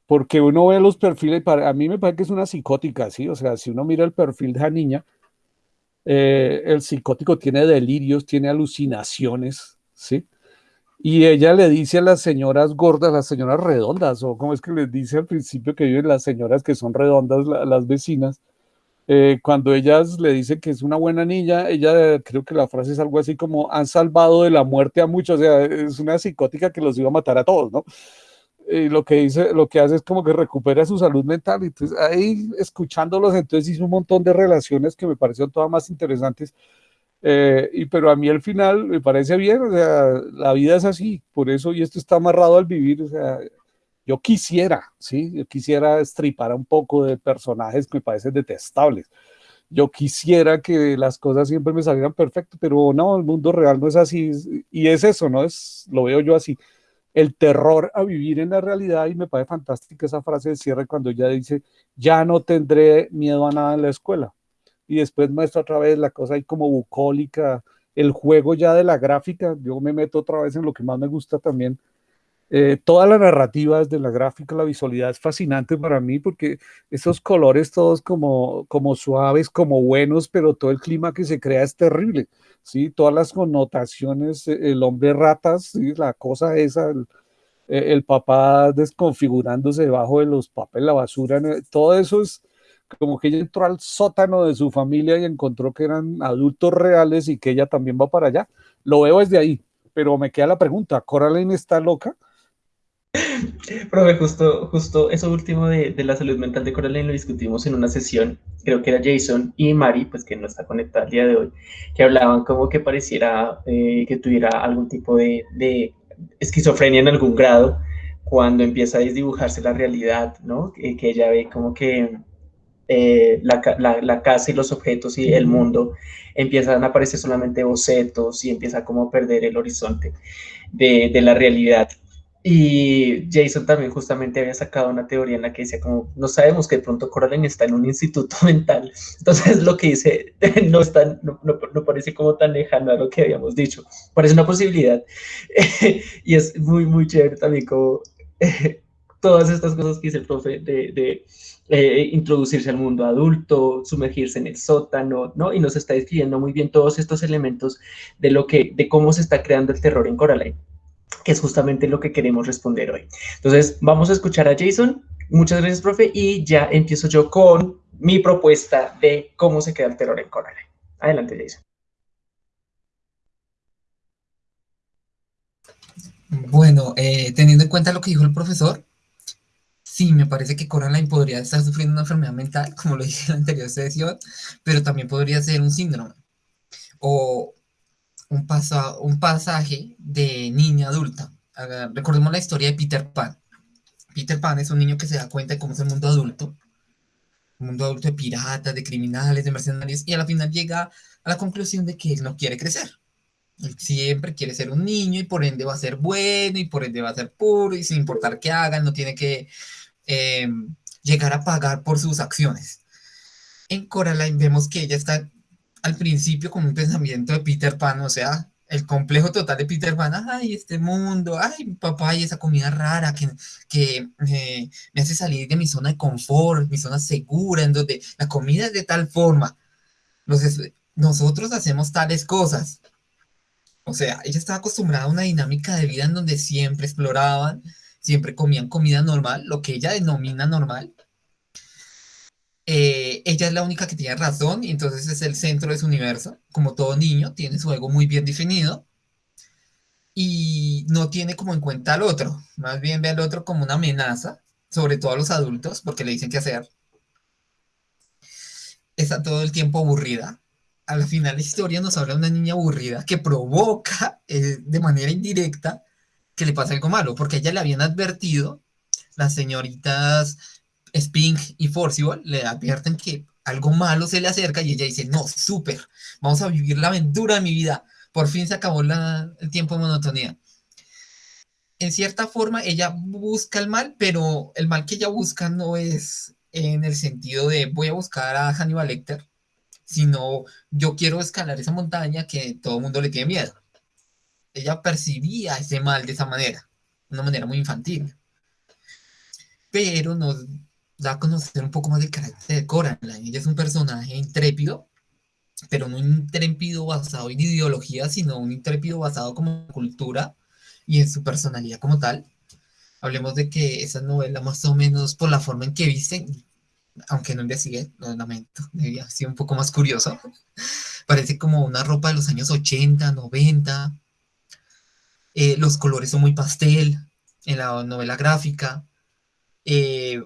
porque uno ve los perfiles, para, a mí me parece que es una psicótica, ¿sí? O sea, si uno mira el perfil de la niña, eh, el psicótico tiene delirios, tiene alucinaciones, ¿sí? Y ella le dice a las señoras gordas, las señoras redondas, o como es que les dice al principio que viven las señoras que son redondas, las vecinas, eh, cuando ellas le dicen que es una buena niña, ella creo que la frase es algo así como han salvado de la muerte a muchos, o sea, es una psicótica que los iba a matar a todos, ¿no? y lo que dice, lo que hace es como que recupera su salud mental. Entonces, ahí escuchándolos, entonces hizo un montón de relaciones que me parecieron todas más interesantes. Eh, y pero a mí al final me parece bien, o sea, la vida es así, por eso, y esto está amarrado al vivir, o sea, yo quisiera, ¿sí? Yo quisiera estripar un poco de personajes que me parecen detestables. Yo quisiera que las cosas siempre me salieran perfecto, pero no, el mundo real no es así, y es eso, ¿no? Es, lo veo yo así el terror a vivir en la realidad y me parece fantástica esa frase de cierre cuando ella dice, ya no tendré miedo a nada en la escuela. Y después muestra otra vez la cosa ahí como bucólica, el juego ya de la gráfica, yo me meto otra vez en lo que más me gusta también, eh, toda la narrativa de la gráfica, la visualidad es fascinante para mí porque esos colores todos como, como suaves, como buenos, pero todo el clima que se crea es terrible, ¿sí? Todas las connotaciones, eh, el hombre ratas, ¿sí? La cosa esa, el, eh, el papá desconfigurándose debajo de los papeles, la basura, todo eso es como que ella entró al sótano de su familia y encontró que eran adultos reales y que ella también va para allá. Lo veo desde ahí, pero me queda la pregunta, ¿Coraline está loca? Profe, justo, justo eso último de, la salud mental de Coraline lo discutimos en una sesión, creo que era Jason y Mari, pues que no está conectada el día de hoy, que hablaban como que pareciera eh, que tuviera algún tipo de, esquizofrenia en algún grado cuando empieza a desdibujarse la realidad, ¿no? Que, ella ve como que eh, la, casa y los objetos y el mundo empiezan a aparecer solamente bocetos y empieza como a perder el horizonte de, de la realidad. Y Jason también justamente había sacado una teoría en la que decía como, no sabemos que de pronto Coraline está en un instituto mental. Entonces lo que dice no, está, no, no, parece como tan lejano a lo que habíamos dicho. Parece una posibilidad. y es muy, muy chévere también como todas estas cosas que dice el profe de, de eh, introducirse al mundo adulto, sumergirse en el sótano, ¿no? Y nos está describiendo muy bien todos estos elementos de lo que, de cómo se está creando el terror en Coraline que es justamente lo que queremos responder hoy. Entonces, vamos a escuchar a Jason. Muchas gracias, profe, y ya empiezo yo con mi propuesta de cómo se queda el terror en Coraline. Adelante, Jason. Bueno, eh, teniendo en cuenta lo que dijo el profesor, sí, me parece que Coraline podría estar sufriendo una enfermedad mental, como lo dije en la anterior sesión, pero también podría ser un síndrome. O un, un pasaje de niña adulta. Recordemos la historia de Peter Pan. Peter Pan es un niño que se da cuenta de cómo es el mundo adulto, un mundo adulto de piratas, de criminales, de mercenarios, y a la final llega a la conclusión de que él no quiere crecer. Él siempre quiere ser un niño y por ende va a ser bueno y por ende va a ser puro y sin importar qué haga, no tiene que eh, llegar a pagar por sus acciones. En Coraline vemos que ella está al principio con un pensamiento de Peter Pan, o sea, el complejo total de Peter Pan, ay, este mundo, ay, papá, y esa comida rara que, que eh, me hace salir de mi zona de confort, mi zona segura, en donde la comida es de tal forma. Los nosotros hacemos tales cosas. O sea, ella estaba acostumbrada a una dinámica de vida en donde siempre exploraban, siempre comían comida normal, lo que ella denomina normal. Eh, ella es la única que tiene razón y entonces es el centro de su universo. Como todo niño, tiene su ego muy bien definido y no tiene como en cuenta al otro. Más bien ve al otro como una amenaza, sobre todo a los adultos, porque le dicen qué hacer. Está todo el tiempo aburrida. A la final la historia nos habla de una niña aburrida que provoca eh, de manera indirecta que le pase algo malo, porque ella le habían advertido, las señoritas Spink y Forcible le advierten que algo malo se le acerca y ella dice, no, súper, vamos a vivir la aventura de mi vida. Por fin se acabó la- el tiempo de monotonía. En cierta forma, ella busca el mal, pero el mal que ella busca no es en el sentido de voy a buscar a Hannibal Lecter, sino yo quiero escalar esa montaña que todo el mundo le tiene miedo. Ella percibía ese mal de esa manera, una manera muy infantil. Pero nos da a conocer un poco más del carácter de Coraline. Ella es un personaje intrépido, pero no un intrépido basado en ideología, sino un intrépido basado como cultura y en su personalidad como tal. Hablemos de que esa novela, más o menos por la forma en que visten, aunque no investigué, lo lamento, debía haber sido un poco más curioso. Parece como una ropa de los años 80, 90. Eh, los colores son muy pastel en la novela gráfica. Eh,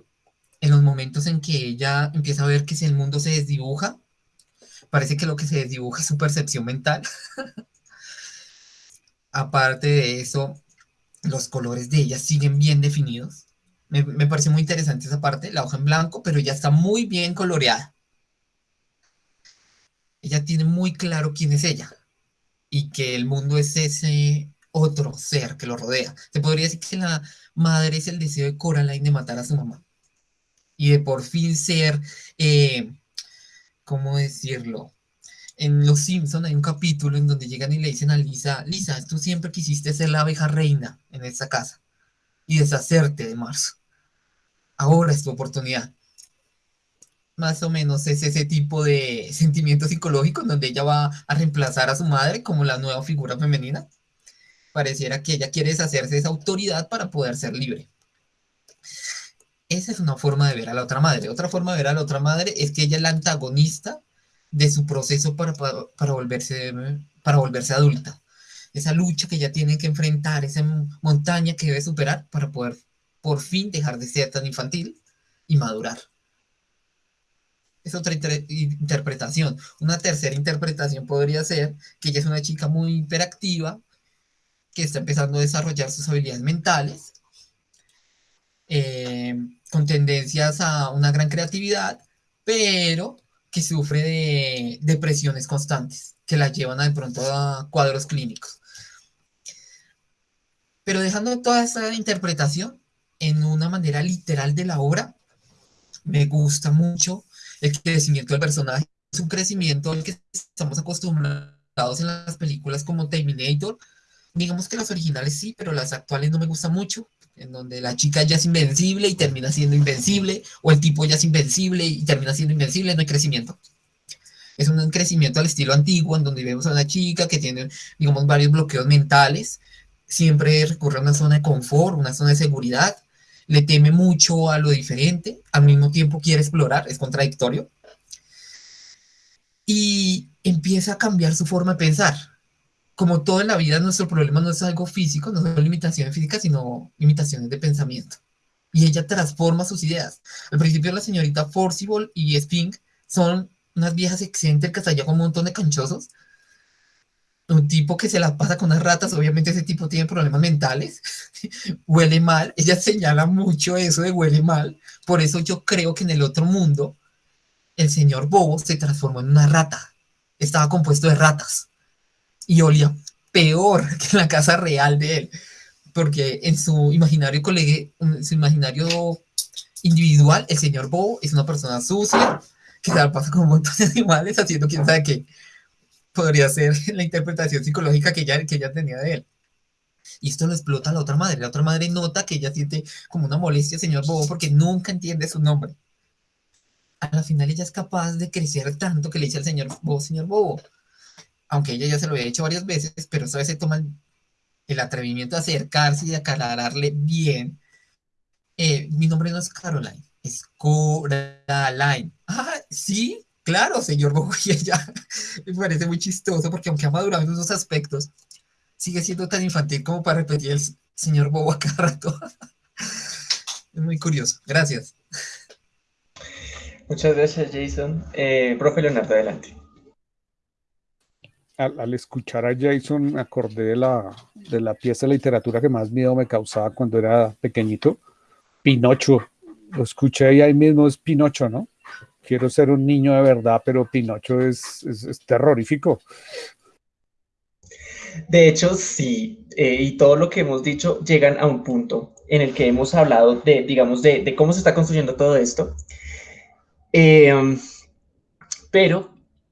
en los momentos en que ella empieza a ver que si el mundo se desdibuja, parece que lo que se desdibuja es su percepción mental. Aparte de eso, los colores de ella siguen bien definidos. Me, me parece muy interesante esa parte, la hoja en blanco, pero ya está muy bien coloreada. Ella tiene muy claro quién es ella y que el mundo es ese otro ser que lo rodea. Se podría decir que la madre es el deseo de Coraline de matar a su mamá y de por fin ser, eh, ¿cómo decirlo? En Los Simpson hay un capítulo en donde llegan y le dicen a Lisa, Lisa, tú siempre quisiste ser la abeja reina en esta casa y deshacerte de Marzo. Ahora es tu oportunidad. Más o menos es ese tipo de sentimiento psicológico en donde ella va a reemplazar a su madre como la nueva figura femenina. Pareciera que ella quiere deshacerse de esa autoridad para poder ser libre. Esa es una forma de ver a la otra madre. Otra forma de ver a la otra madre es que ella es la antagonista de su proceso para, para, volverse, para volverse adulta. Esa lucha que ella tiene que enfrentar, esa montaña que debe superar para poder por fin dejar de ser tan infantil y madurar. Es otra inter interpretación. Una tercera interpretación podría ser que ella es una chica muy hiperactiva, que está empezando a desarrollar sus habilidades mentales, eh, con tendencias a una gran creatividad, pero que sufre de depresiones constantes, que la llevan a, de pronto a cuadros clínicos. Pero dejando toda esa interpretación en una manera literal de la obra, me gusta mucho el crecimiento del personaje. Es un crecimiento al que estamos acostumbrados en las películas como Terminator. Digamos que las originales sí, pero las actuales no me gustan mucho en donde la chica ya es invencible y termina siendo invencible, o el tipo ya es invencible y termina siendo invencible, no hay crecimiento. Es un crecimiento al estilo antiguo, en donde vemos a una chica que tiene, digamos, varios bloqueos mentales, siempre recurre a una zona de confort, una zona de seguridad, le teme mucho a lo diferente, al mismo tiempo quiere explorar, es contradictorio, y empieza a cambiar su forma de pensar como todo en la vida, nuestro problema no es algo físico, no son limitaciones físicas, sino limitaciones de pensamiento. Y ella transforma sus ideas. Al principio la señorita Forcible y Spink son unas viejas excéntricas allá con un montón de canchosos. Un tipo que se la pasa con unas ratas, obviamente ese tipo tiene problemas mentales, huele mal, ella señala mucho eso de huele mal, por eso yo creo que en el otro mundo el señor Bobo se transformó en una rata, estaba compuesto de ratas y olía peor que la casa real de él, porque en su imaginario colega, en su imaginario individual, el señor Bobo es una persona sucia, que se la pasa con un montón de animales haciendo quién sabe qué. Podría ser la interpretación psicológica que ella, que ella tenía de él. Y esto lo explota la otra madre. La otra madre nota que ella siente como una molestia, señor Bobo, porque nunca entiende su nombre. a la final ella es capaz de crecer tanto que le dice al señor Bobo, señor Bobo, aunque ella ya se lo había dicho varias veces, pero esta vez se toma el, atrevimiento de acercarse y de aclararle bien. Eh, mi nombre no es Caroline, es Coraline. Ah, sí, claro, señor Bobo, y ella me parece muy chistoso porque aunque ha madurado en esos aspectos, sigue siendo tan infantil como para repetir el señor Bobo a cada rato. es muy curioso. Gracias. Muchas gracias, Jason. Eh, profe Leonardo, adelante. Al, escuchar a Jason me acordé de la, de la pieza de literatura que más miedo me causaba cuando era pequeñito, Pinocho. Lo escuché y ahí mismo es Pinocho, ¿no? Quiero ser un niño de verdad, pero Pinocho es, es, terrorífico. De hecho, sí, eh, y todo lo que hemos dicho llegan a un punto en el que hemos hablado de, digamos, de, de cómo se está construyendo todo esto Em, pero,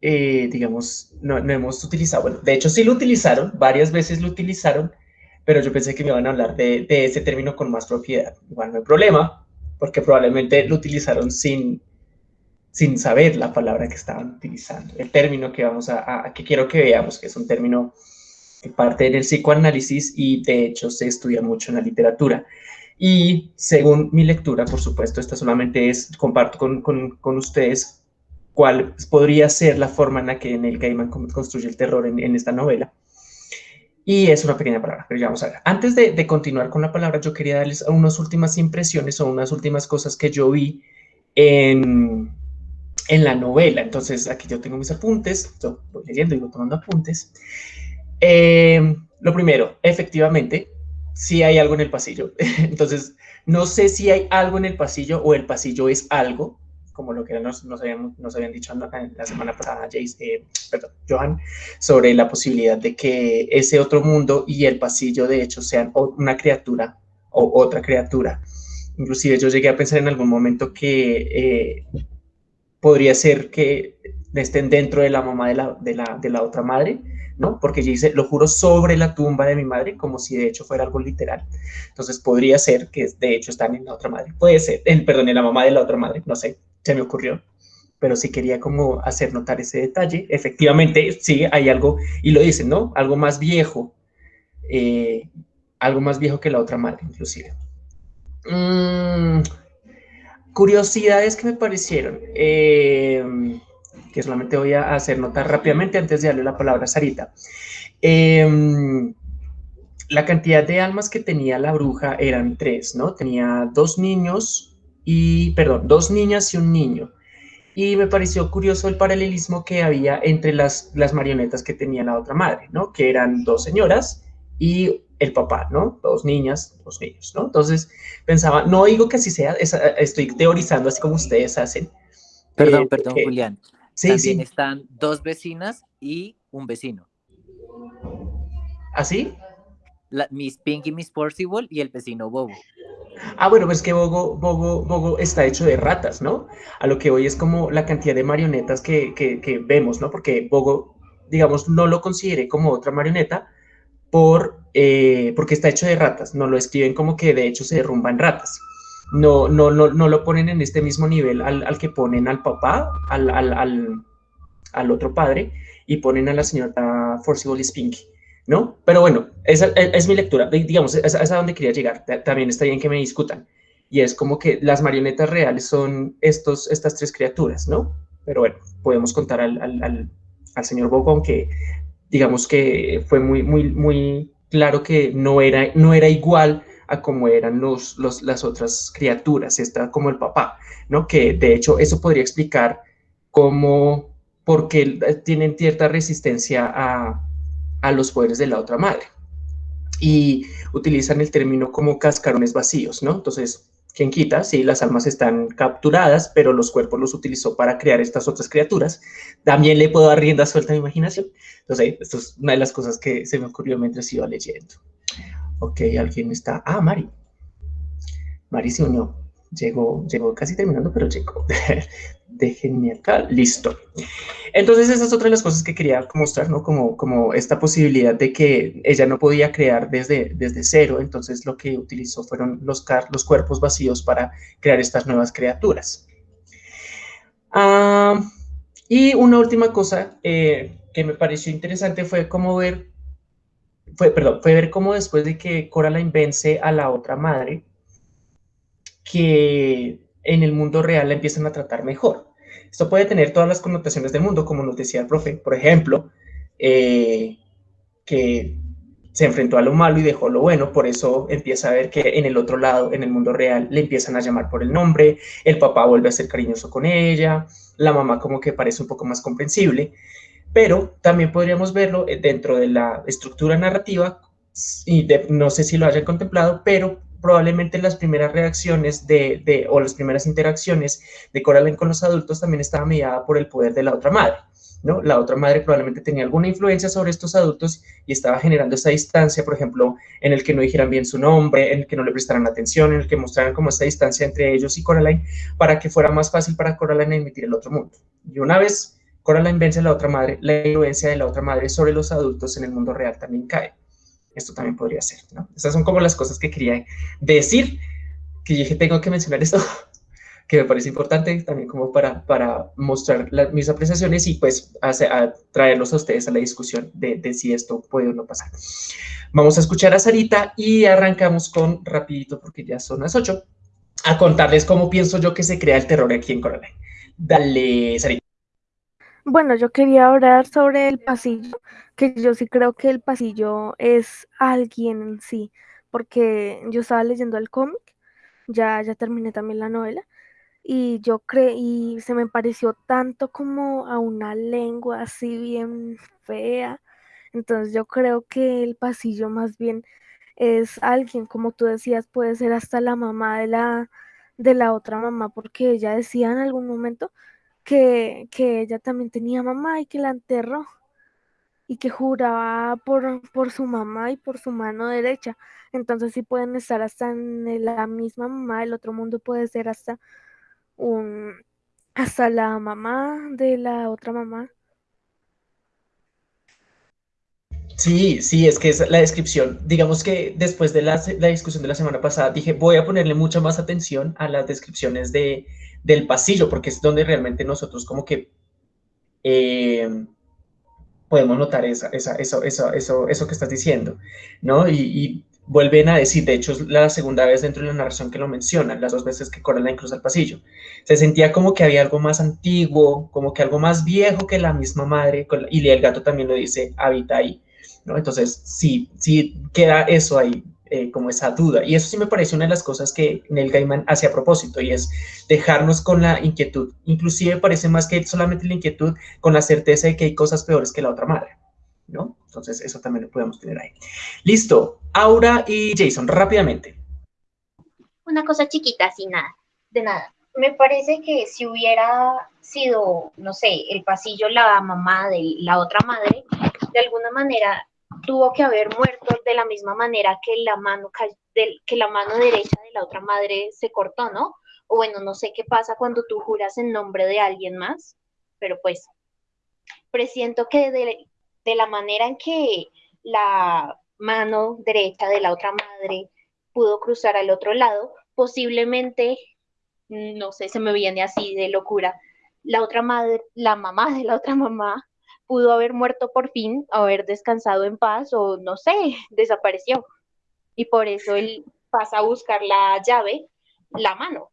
eh, digamos, no, no, hemos utilizado, bueno, de hecho sí lo utilizaron, varias veces lo utilizaron, pero yo pensé que me iban a hablar de, de ese término con más propiedad. Igual no hay problema, porque probablemente lo utilizaron sin, sin saber la palabra que estaban utilizando, el término que vamos a, a, que quiero que veamos, que es un término que parte del psicoanálisis y de hecho se estudia mucho en la literatura. Y según mi lectura, por supuesto, esta solamente es, comparto con, con, ustedes cuál podría ser la forma en la que Neil Gaiman construye el terror en, en esta novela. Y es una pequeña palabra, pero ya vamos a ver. Antes de, de, continuar con la palabra, yo quería darles unas últimas impresiones o unas últimas cosas que yo vi en, en la novela. Entonces, aquí yo tengo mis apuntes, yo voy leyendo y voy tomando apuntes. Eh, lo primero, efectivamente, si hay algo en el pasillo. Entonces, no sé si hay algo en el pasillo o el pasillo es algo, como lo que nos, nos, habían, nos habían, dicho la semana pasada, Jace, eh, perdón, Johan, sobre la posibilidad de que ese otro mundo y el pasillo, de hecho, sean una criatura o otra criatura. Inclusive yo llegué a pensar en algún momento que eh, podría ser que estén dentro de la mamá de la, de la, de la otra madre, ¿no? Porque ella dice, lo juro sobre la tumba de mi madre, como si de hecho fuera algo literal. Entonces podría ser que de hecho están en la otra madre. Puede ser, en, perdón, en la mamá de la otra madre, no sé, se me ocurrió. Pero sí quería como hacer notar ese detalle. Efectivamente, sí, hay algo, y lo dicen, ¿no? Algo más viejo, eh, algo más viejo que la otra madre, inclusive. Mm, curiosidades que me parecieron. Eh, que solamente voy a hacer notar rápidamente antes de darle la palabra a Sarita. Em, la cantidad de almas que tenía la bruja eran tres, ¿no? Tenía dos niños y, perdón, dos niñas y un niño. Y me pareció curioso el paralelismo que había entre las, las marionetas que tenía la otra madre, ¿no? Que eran dos señoras y el papá, ¿no? Dos niñas, dos niños, ¿no? Entonces pensaba, no digo que así sea, estoy teorizando así como ustedes hacen. Perdón, eh, perdón, Julián. Sí, También están dos vecinas y un vecino. ¿Así? ¿Ah, Miss Pink y Miss Percival y el vecino Bobo. Ah, bueno, pues que Bobo, Bobo, Bobo está hecho de ratas, ¿no? A lo que hoy es como la cantidad de marionetas que, que, vemos, ¿no? Porque Bobo, digamos, no lo consideré como otra marioneta por, eh, porque está hecho de ratas, no lo escriben como que de hecho se derrumban ratas no, no, no, no lo ponen en este mismo nivel al, que ponen al papá, al, al, otro padre, y ponen a la señora Forcible Spinky, ¿no? Pero bueno, esa es, mi lectura, digamos, es, a donde quería llegar, también está bien que me discutan, y es como que las marionetas reales son estos, estas tres criaturas, ¿no? Pero bueno, podemos contar al, al, al señor Bobo, aunque digamos que fue muy, muy, muy claro que no era, no era igual a como eran los, las otras criaturas, está como el papá, ¿no? Que de hecho eso podría explicar cómo, porque tienen cierta resistencia a, a los poderes de la otra madre. Y utilizan el término como cascarones vacíos, ¿no? Entonces, ¿quién quita? Sí, las almas están capturadas, pero los cuerpos los utilizó para crear estas otras criaturas. También le puedo dar rienda suelta a mi imaginación. Entonces, esto es una de las cosas que se me ocurrió mientras iba leyendo. Ok, alguien está... Ah, Mari. Mari se unió. Llegó, llegó casi terminando, pero llegó. Déjenme acá. Listo. Entonces, esa es otra de las cosas que quería mostrar, ¿no? Como, como esta posibilidad de que ella no podía crear desde, desde cero. Entonces, lo que utilizó fueron los, los cuerpos vacíos para crear estas nuevas criaturas. Ah, y una última cosa eh, que me pareció interesante fue cómo ver, fue, perdón, fue ver cómo después de que Coraline vence a la otra madre, que en el mundo real la empiezan a tratar mejor. Esto puede tener todas las connotaciones del mundo, como nos decía el profe. Por ejemplo, eh, que se enfrentó a lo malo y dejó lo bueno, por eso empieza a ver que en el otro lado, en el mundo real, le empiezan a llamar por el nombre, el papá vuelve a ser cariñoso con ella, la mamá como que parece un poco más comprensible, pero también podríamos verlo eh, dentro de la estructura narrativa, y no sé si lo hayan contemplado, pero probablemente las primeras reacciones de, o las primeras interacciones de Coraline con los adultos también estaba mediada por el poder de la otra madre. ¿no? La otra madre probablemente tenía alguna influencia sobre estos adultos y estaba generando esa distancia, por ejemplo, en el que no dijeran bien su nombre, en el que no le prestaran atención, en el que mostraran como esa distancia entre ellos y Coraline, para que fuera más fácil para Coraline emitir el otro mundo. Y una vez Coraline vence a la otra madre, la influencia de la otra madre sobre los adultos en el mundo real también cae. Esto también podría ser, ¿no? Estas son como las cosas que quería decir, que dije, tengo que mencionar esto que me parece importante también como para, para mostrar mis apreciaciones y pues a traerlos a ustedes a la discusión de, de, si esto puede o no pasar. Vamos a escuchar a Sarita y arrancamos con, rapidito porque ya son las 8, a contarles cómo pienso yo que se crea el terror aquí en Coraline. Dale, Sarita. Bueno, yo quería hablar sobre el pasillo, que yo sí creo que el pasillo es alguien en sí, porque yo estaba leyendo el cómic, ya, ya terminé también la novela, y yo creí, se me pareció tanto como a una lengua así bien fea. Entonces yo creo que el pasillo más bien es alguien, como tú decías, puede ser hasta la mamá de la, de la otra mamá, porque ella decía en algún momento que, que ella también tenía mamá y que la enterró y que juraba por, por su mamá y por su mano derecha. Entonces sí pueden estar hasta en la misma mamá, el otro mundo puede ser hasta un, hasta la mamá de la otra mamá. Sí, sí, es que es la descripción. Digamos que después de la, discusión de la semana pasada, dije, voy a ponerle mucha más atención a las descripciones de, del pasillo, porque es donde realmente nosotros como que eh, podemos notar esa, esa, eso, eso, eso, eso que estás diciendo, ¿no? y vuelven a decir, de hecho es la segunda vez dentro de la narración que lo mencionan, las dos veces que Coraline cruza el pasillo. Se sentía como que había algo más antiguo, como que algo más viejo que la misma madre, y el gato también lo dice, habita ahí, ¿no? Entonces, sí, sí queda eso ahí, eh, como esa duda. Y eso sí me parece una de las cosas que Neil Gaiman hace a propósito, y es dejarnos con la inquietud. Inclusive parece más que solamente la inquietud, con la certeza de que hay cosas peores que la otra madre. ¿no? Entonces, eso también lo podemos tener ahí. Listo. Aura y Jason, rápidamente. Una cosa chiquita, sin nada, de nada. Me parece que si hubiera sido, no sé, el pasillo la mamá de la otra madre, de alguna manera tuvo que haber muerto de la misma manera que la mano, que la mano derecha de la otra madre se cortó, ¿no? O bueno, no sé qué pasa cuando tú juras en nombre de alguien más, pero pues presiento que de, de la manera en que la mano derecha de la otra madre pudo cruzar al otro lado, posiblemente, no sé, se me viene así de locura, la otra madre, la mamá de la otra mamá pudo haber muerto por fin, haber descansado en paz o no sé, desapareció. Y por eso él pasa a buscar la llave, la mano.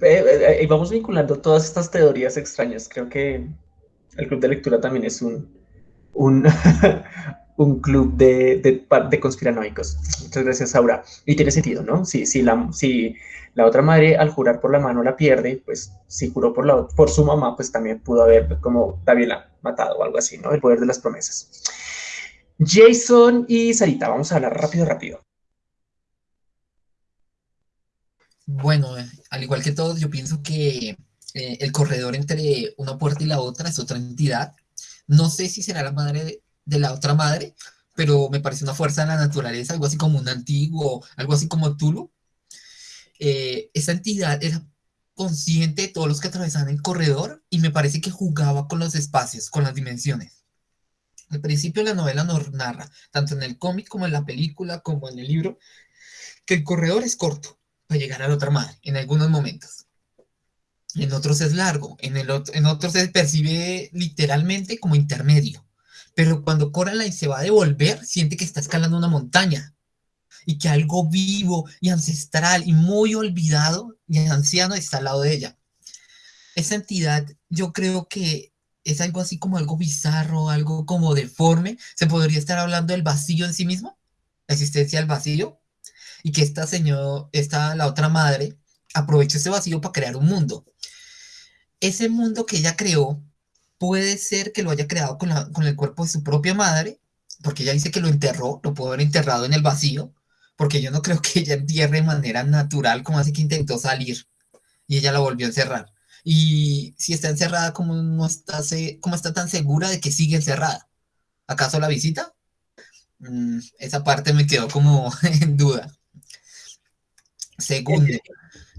Eh, eh, y vamos vinculando todas estas teorías extrañas. Creo que el club de lectura también es un, un, un club de, de, conspiranoicos. Muchas gracias, Aura. Y tiene sentido, ¿no? Si, la, la otra madre al jurar por la mano la pierde, pues si juró por, la, por su mamá, pues también pudo haber como Daviela matado o algo así, ¿no? El poder de las promesas. Jason y Sarita, vamos a hablar rápido, rápido. Bueno, al igual que todos, yo pienso que eh, el corredor entre una puerta y la otra es otra entidad. No sé si será la madre de, la otra madre, pero me parece una fuerza de la naturaleza, algo así como un antiguo, algo así como Tulu. Eh, esa entidad era consciente de todos los que atravesaban el corredor y me parece que jugaba con los espacios, con las dimensiones. Al principio la novela nos narra, tanto en el cómic como en la película, como en el libro, que el corredor es corto para llegar a la otra madre en algunos momentos en otros es largo, en, el en otros se percibe literalmente como intermedio. Pero cuando Coraline se va a devolver, siente que está escalando una montaña y que algo vivo y ancestral y muy olvidado y anciano está al lado de ella. Esa entidad yo creo que es algo así como algo bizarro, algo como deforme. Se podría estar hablando del vacío en sí mismo, la existencia del vacío, y que esta señora, esta, la otra madre, aprovechó ese vacío para crear un mundo. Ese mundo que ella creó puede ser que lo haya creado con, con el cuerpo de su propia madre, porque ella dice que lo enterró, lo pudo haber enterrado en el vacío, porque yo no creo que ella entierre de manera natural, como así que intentó salir y ella la volvió a encerrar. Y si está encerrada, ¿cómo, no está, cómo está tan segura de que sigue encerrada? ¿Acaso la visita? Mm, esa parte me quedó como en duda. Segundo,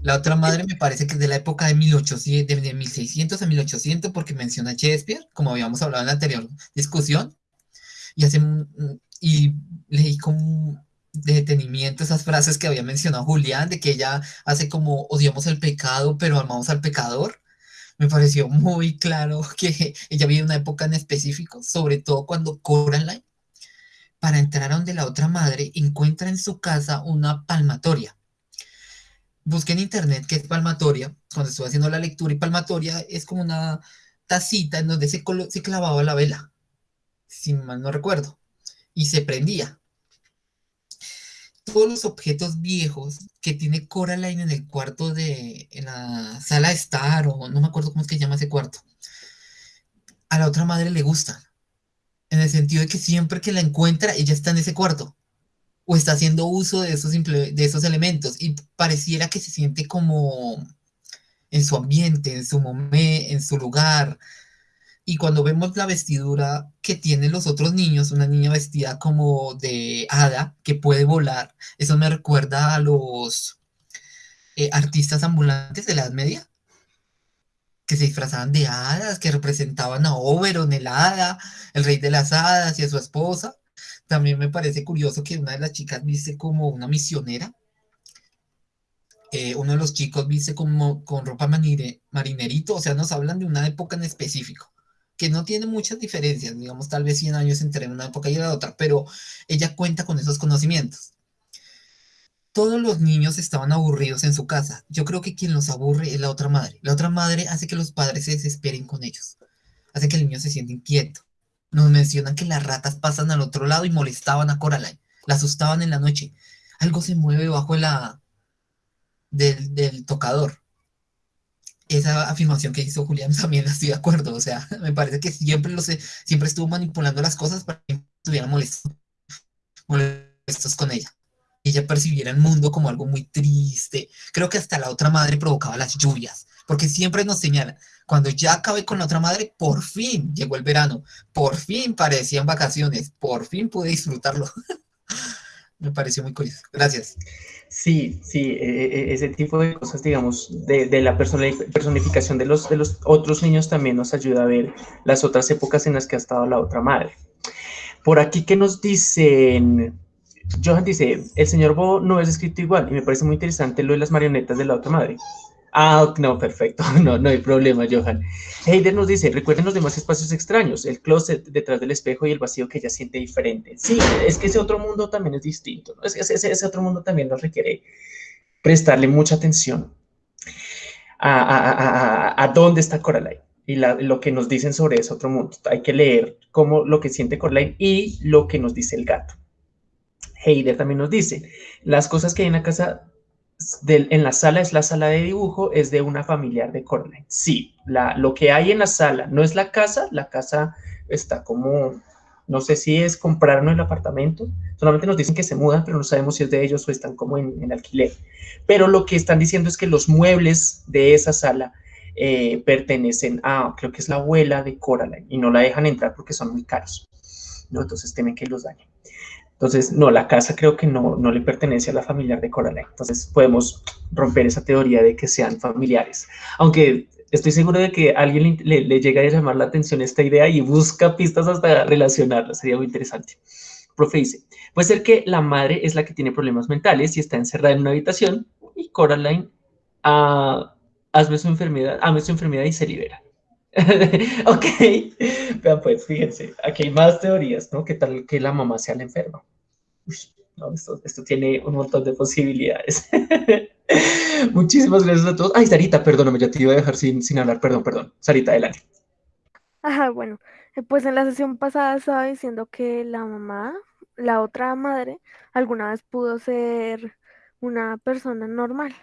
la otra madre me parece que es de la época de, 1800, de 1600 a 1800, porque menciona Shakespeare, como habíamos hablado en la anterior discusión, y, hace, y leí de detenimiento esas frases que había mencionado Julián, de que ella hace como odiamos el pecado, pero amamos al pecador. Me pareció muy claro que ella vive una época en específico, sobre todo cuando Coraline, para entrar a donde la otra madre, encuentra en su casa una palmatoria. Busqué en internet qué es palmatoria, cuando estuve haciendo la lectura, y palmatoria es como una tacita en donde se, se clavaba la vela, si mal no recuerdo, y se prendía todos los objetos viejos que tiene Coraline en el cuarto de, en la sala de estar, o no me acuerdo cómo es que llama ese cuarto, a la otra madre le gustan. En el sentido de que siempre que la encuentra, ella está en ese cuarto. O está haciendo uso de esos, de esos elementos. Y pareciera que se siente como en su ambiente, en su momento, en su lugar. Y cuando vemos la vestidura que tienen los otros niños, una niña vestida como de hada que puede volar, eso me recuerda a los eh, artistas ambulantes de la Edad Media, que se disfrazaban de hadas, que representaban a Oberon, el hada, el rey de las hadas y a su esposa. También me parece curioso que una de las chicas viste como una misionera. Eh, uno de los chicos viste como con ropa marinerito, o sea, nos hablan de una época en específico que no tiene muchas diferencias, digamos, tal vez 100 años entre una época y la otra, pero ella cuenta con esos conocimientos. Todos los niños estaban aburridos en su casa. Yo creo que quien los aburre es la otra madre. La otra madre hace que los padres se desesperen con ellos. Hace que el niño se sienta inquieto. Nos mencionan que las ratas pasan al otro lado y molestaban a Coraline. La asustaban en la noche. Algo se mueve bajo la del, del tocador esa afirmación que hizo Julián también estoy de acuerdo. O sea, me parece que siempre, lo sé, siempre estuvo manipulando las cosas para que estuvieran molestos, molestos con ella. Ella percibiera el mundo como algo muy triste. Creo que hasta la otra madre provocaba las lluvias, porque siempre nos señala, cuando ya acabé con la otra madre, por fin llegó el verano, por fin parecían vacaciones, por fin pude disfrutarlo. me pareció muy curioso. Gracias. Sí, sí, e, e, ese tipo de cosas, digamos, de, la personificación de los, de los otros niños también nos ayuda a ver las otras épocas en las que ha estado la otra madre. Por aquí que nos dicen, Johan dice, el señor Bo no es escrito igual y me parece muy interesante lo de las marionetas de la otra madre. Ah, no, perfecto, no, no hay problema, Johan. Heider nos dice, recuerden los demás espacios extraños, el closet detrás del espejo y el vacío que ella siente diferente. Sí, es que ese otro mundo también es distinto, ¿no? ese, ese, otro mundo también nos requiere prestarle mucha atención a, a, dónde está Coraline y lo que nos dicen sobre ese otro mundo. Hay que leer cómo lo que siente Coraline y lo que nos dice el gato. Heider también nos dice, las cosas que hay en la casa en la sala es la sala de dibujo, es de una familiar de Coraline. Sí, la, lo que hay en la sala no es la casa, la casa está como, no sé si es comprarnos el apartamento, solamente nos dicen que se mudan, pero no sabemos si es de ellos o están como en, alquiler. Pero lo que están diciendo es que los muebles de esa sala eh, pertenecen a, creo que es la abuela de Coraline, y no la dejan entrar porque son muy caros. ¿no? Entonces temen que los dañen. Entonces, no, la casa creo que no, no le pertenece a la familiar de Coraline. Entonces, podemos romper esa teoría de que sean familiares. Aunque estoy seguro de que a alguien le, le, llega a llamar la atención esta idea y busca pistas hasta relacionarla. Sería muy interesante. Profe dice, puede ser que la madre es la que tiene problemas mentales y está encerrada en una habitación y Coraline hazme su enfermedad, hazme su enfermedad y se libera. ok, vean pues, fíjense, aquí hay más teorías, ¿no? ¿Qué tal que la mamá sea la enferma? no, esto, tiene un montón de posibilidades. Muchísimas gracias a todos. Ay, Sarita, perdóname, ya te iba a dejar sin, sin hablar, perdón, perdón. Sarita, adelante. Ajá, bueno, eh, pues en la sesión pasada estaba diciendo que la mamá, la otra madre, alguna vez pudo ser una persona normal.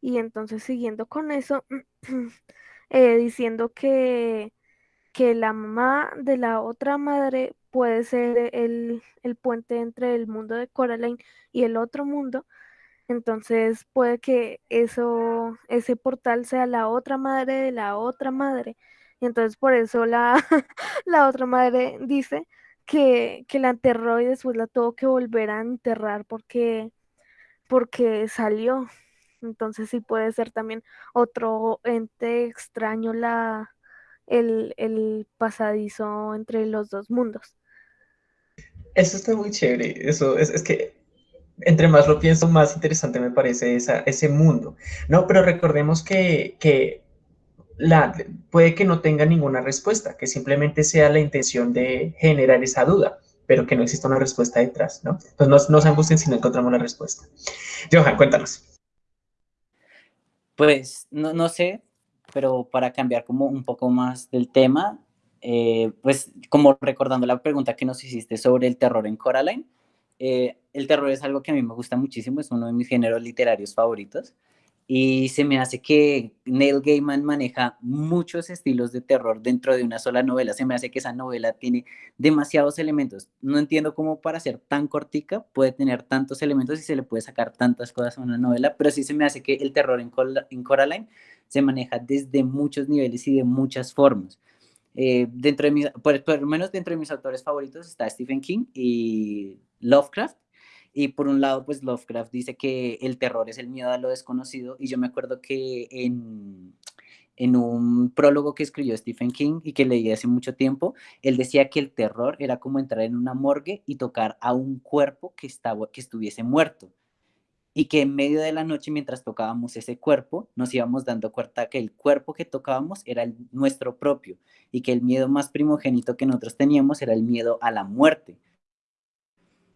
Y entonces siguiendo con eso, eh, diciendo que, que la mamá de la otra madre puede ser el, el puente entre el mundo de Coraline y el otro mundo. Entonces puede que eso, ese portal sea la otra madre de la otra madre. Y entonces por eso la, la otra madre dice que, que, la enterró y después la tuvo que volver a enterrar porque, porque salió. Entonces sí puede ser también otro ente extraño la, el, el pasadizo entre los dos mundos. Eso está muy chévere. Eso es, es, que entre más lo pienso, más interesante me parece esa, ese mundo. No, pero recordemos que, que la, puede que no tenga ninguna respuesta, que simplemente sea la intención de generar esa duda, pero que no exista una respuesta detrás, ¿no? Entonces no, se angustien si no encontramos la respuesta. Johan, cuéntanos. Pues no, no sé, pero para cambiar como un poco más del tema, eh, pues como recordando la pregunta que nos hiciste sobre el terror en Coraline, eh, el terror es algo que a mí me gusta muchísimo, es uno de mis géneros literarios favoritos y se me hace que Neil Gaiman maneja muchos estilos de terror dentro de una sola novela. Se me hace que esa novela tiene demasiados elementos. No entiendo cómo para ser tan cortica puede tener tantos elementos y se le puede sacar tantas cosas a una novela, pero sí se me hace que el terror en, Coraline se maneja desde muchos niveles y de muchas formas. Eh, dentro de por, por lo menos dentro de mis autores favoritos está Stephen King y Lovecraft y por un lado, pues Lovecraft dice que el terror es el miedo a lo desconocido. Y yo me acuerdo que en, en un prólogo que escribió Stephen King y que leí hace mucho tiempo, él decía que el terror era como entrar en una morgue y tocar a un cuerpo que, estaba, que estuviese muerto. Y que en medio de la noche, mientras tocábamos ese cuerpo, nos íbamos dando cuenta que el cuerpo que tocábamos era el, nuestro propio y que el miedo más primogénito que nosotros teníamos era el miedo a la muerte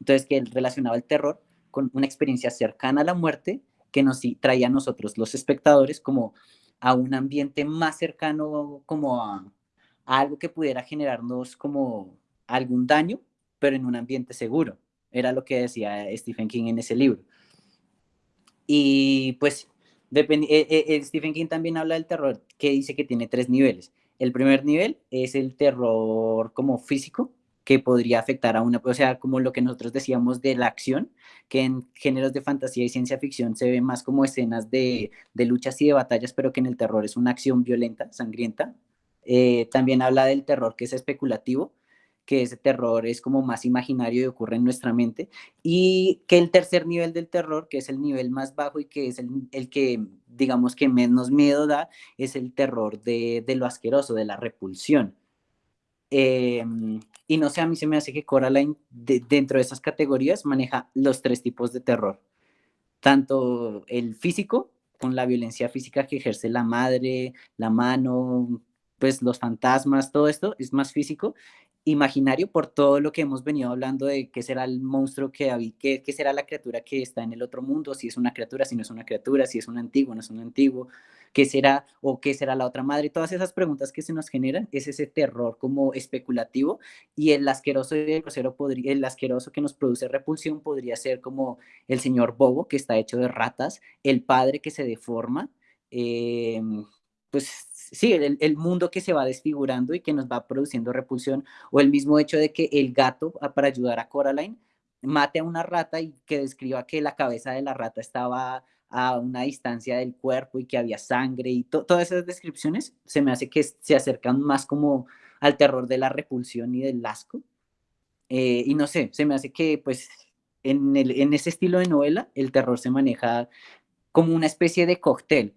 entonces, que él relacionaba el terror con una experiencia cercana a la muerte que nos traía a nosotros, los espectadores, como a un ambiente más cercano, como a, algo que pudiera generarnos como algún daño, pero en un ambiente seguro. Era lo que decía Stephen King en ese libro. Y pues eh, eh, eh, Stephen King también habla del terror, que dice que tiene tres niveles. El primer nivel es el terror como físico, que podría afectar a una, o sea, como lo que nosotros decíamos de la acción, que en géneros de fantasía y ciencia ficción se ve más como escenas de, de luchas y de batallas, pero que en el terror es una acción violenta, sangrienta. Eh, también habla del terror que es especulativo, que ese terror es como más imaginario y ocurre en nuestra mente, y que el tercer nivel del terror, que es el nivel más bajo y que es el, el que, digamos, que menos miedo da, es el terror de, de lo asqueroso, de la repulsión. Eh, y no sé, a mí se me hace que Coraline dentro de esas categorías maneja los tres tipos de terror. Tanto el físico, con la violencia física que ejerce la madre, la mano, pues los fantasmas, todo esto es más físico imaginario por todo lo que hemos venido hablando de qué será el monstruo que qué, qué será la criatura que está en el otro mundo, si es una criatura, si no es una criatura, si es un antiguo, no es un antiguo, qué será o qué será la otra madre, todas esas preguntas que se nos generan, es ese terror como especulativo y el asqueroso y el grosero podría, el asqueroso que nos produce repulsión podría ser como el señor Bobo que está hecho de ratas, el padre que se deforma, eh, pues sí, el, mundo que se va desfigurando y que nos va produciendo repulsión, o el mismo hecho de que el gato, ah, para ayudar a Coraline, mate a una rata y que describa que la cabeza de la rata estaba a una distancia del cuerpo y que había sangre y todas esas descripciones se me hace que se acercan más como al terror de la repulsión y del asco. Eh, y no sé, se me hace que pues en, en ese estilo de novela el terror se maneja como una especie de cóctel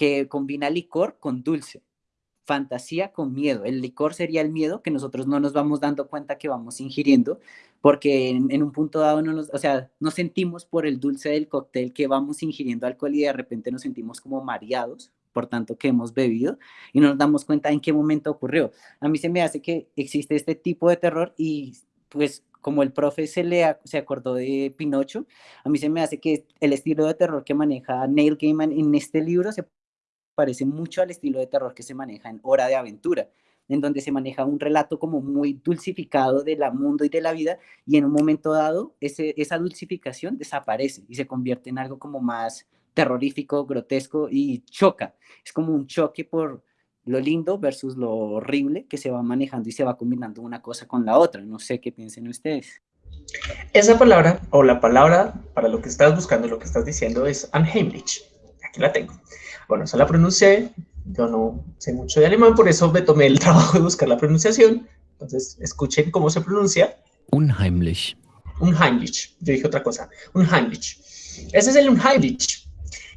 que combina licor con dulce, fantasía con miedo. El licor sería el miedo que nosotros no nos vamos dando cuenta que vamos ingiriendo, porque en, un punto dado no nos, o sea, sentimos por el dulce del cóctel que vamos ingiriendo alcohol y de repente nos sentimos como mareados por tanto que hemos bebido y no nos damos cuenta en qué momento ocurrió. A mí se me hace que existe este tipo de terror y pues como el profe se, le, se acordó de Pinocho, a mí se me hace que el estilo de terror que maneja Neil Gaiman en este libro se parece mucho al estilo de terror que se maneja en Hora de Aventura, en donde se maneja un relato como muy dulcificado del mundo y de la vida, y en un momento dado ese, esa dulcificación desaparece y se convierte en algo como más terrorífico, grotesco y choca. Es como un choque por lo lindo versus lo horrible que se va manejando y se va combinando una cosa con la otra. No sé qué piensen ustedes. Esa palabra, o la palabra para lo que estás buscando, lo que estás diciendo es unheimlich. Aquí la tengo. Bueno, esa la pronuncié. Yo no sé mucho de alemán, por eso me tomé el trabajo de buscar la pronunciación. Entonces, escuchen cómo se pronuncia. Unheimlich. Unheimlich. Yo dije otra cosa. Unheimlich. Ese es el unheimlich.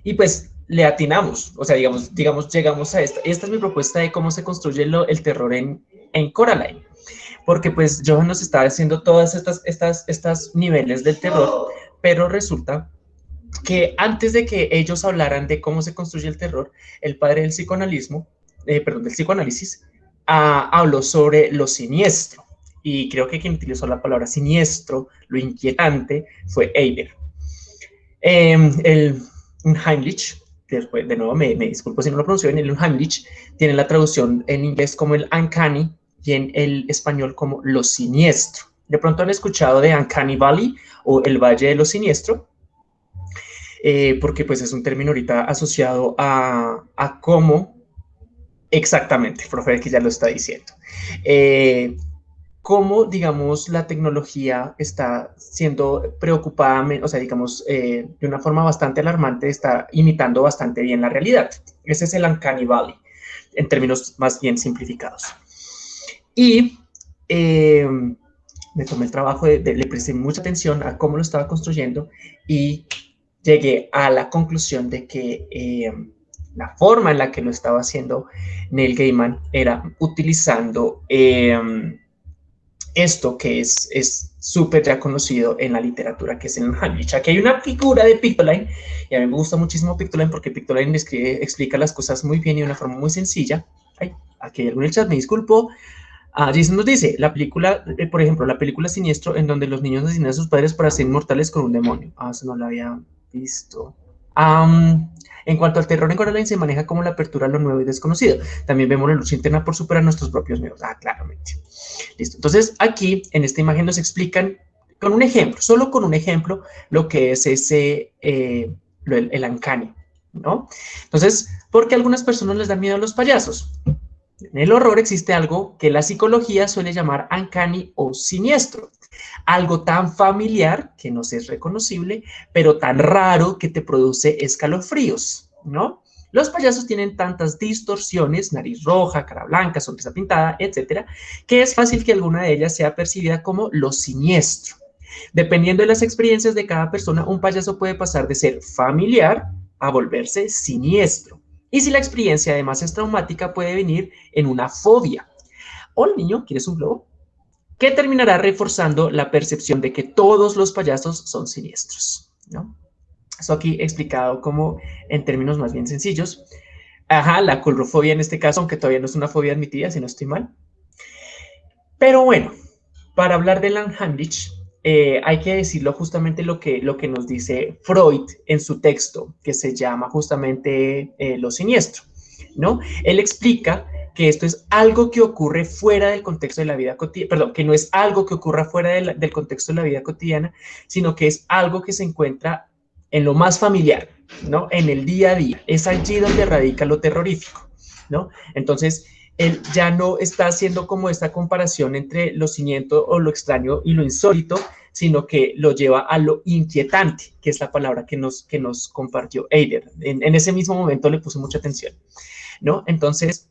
Y pues le atinamos, o sea, digamos, digamos, llegamos a esta. Esta es mi propuesta de cómo se construye el terror en, en Coraline. Porque pues Johan nos está haciendo todas estas, estas, estas niveles del terror, pero resulta que antes de que ellos hablaran de cómo se construye el terror, el padre del psicoanalismo, eh, perdón, del psicoanálisis, ah, habló sobre lo siniestro. Y creo que quien utilizó la palabra siniestro, lo inquietante, fue Eider. Em, el Heimlich, después, de nuevo me, disculpo si no lo pronuncio bien, el Heimlich tiene la traducción en inglés como el uncanny y en el español como lo siniestro. De pronto han escuchado de Uncanny Valley o el Valle de lo Siniestro, eh, porque pues es un término ahorita asociado a, a cómo exactamente, profe, que ya lo está diciendo. Eh, cómo, digamos, la tecnología está siendo preocupada, o sea, digamos, eh, de una forma bastante alarmante, está imitando bastante bien la realidad. Ese es el Uncanny Valley, en términos más bien simplificados. Y eh, me tomé el trabajo, de, le presté mucha atención a cómo lo estaba construyendo y llegué a la conclusión de que eh, la forma en la que lo estaba haciendo Neil Gaiman era utilizando esto que es súper ya conocido en la literatura, que es el Heimlich. Aquí hay una figura de Pictoline, y a mí me gusta muchísimo Pictoline porque Pictoline explica las cosas muy bien y de una forma muy sencilla. Ay, aquí hay algún chat, me disculpo. Ah, Jason nos dice, la película, eh, por ejemplo, la película Siniestro, en donde los niños asesinan a sus padres para ser inmortales con un demonio. Ah, eso no lo había visto. en cuanto al terror en Coraline, se maneja como la apertura a lo nuevo y desconocido. También vemos la lucha interna por superar nuestros propios miedos. Ah, claramente. Listo. Entonces, aquí en esta imagen nos explican con un ejemplo, solo con un ejemplo, lo que es ese, eh, el, el ¿no? Entonces, ¿por qué algunas personas les da miedo a los payasos? En el horror existe algo que la psicología suele llamar uncanny o siniestro. Algo tan familiar que no es reconocible, pero tan raro que te produce escalofríos, ¿no? Los payasos tienen tantas distorsiones, nariz roja, cara blanca, sonrisa pintada, etcétera, que es fácil que alguna de ellas sea percibida como lo siniestro. Dependiendo de las experiencias de cada persona, un payaso puede pasar de ser familiar a volverse siniestro. Y si la experiencia además es traumática, puede venir en una fobia. Hola niño, ¿quieres un globo? Que terminará reforzando la percepción de que todos los payasos son siniestros, ¿no? Eso aquí explicado como en términos más bien sencillos. Ajá, la colrofobia en este caso, aunque todavía no es una fobia admitida, si no estoy mal. Pero bueno, para hablar de Langheinrich, eh, hay que decirlo justamente lo que, lo que nos dice Freud en su texto, que se llama justamente eh, Lo Siniestro, ¿no? Él explica que esto es algo que ocurre fuera del contexto de la vida cotidiana, perdón, que no es algo que ocurra fuera del contexto de la vida cotidiana, sino que es algo que se encuentra en lo más familiar, ¿no? En el día a día. Es allí donde radica lo terrorífico, ¿no? Entonces, él ya no está haciendo como esta comparación entre lo siniento o lo extraño y lo insólito, sino que lo lleva a lo inquietante, que es la palabra que nos, que nos compartió Eider. En, ese mismo momento le puse mucha atención, ¿no? Entonces,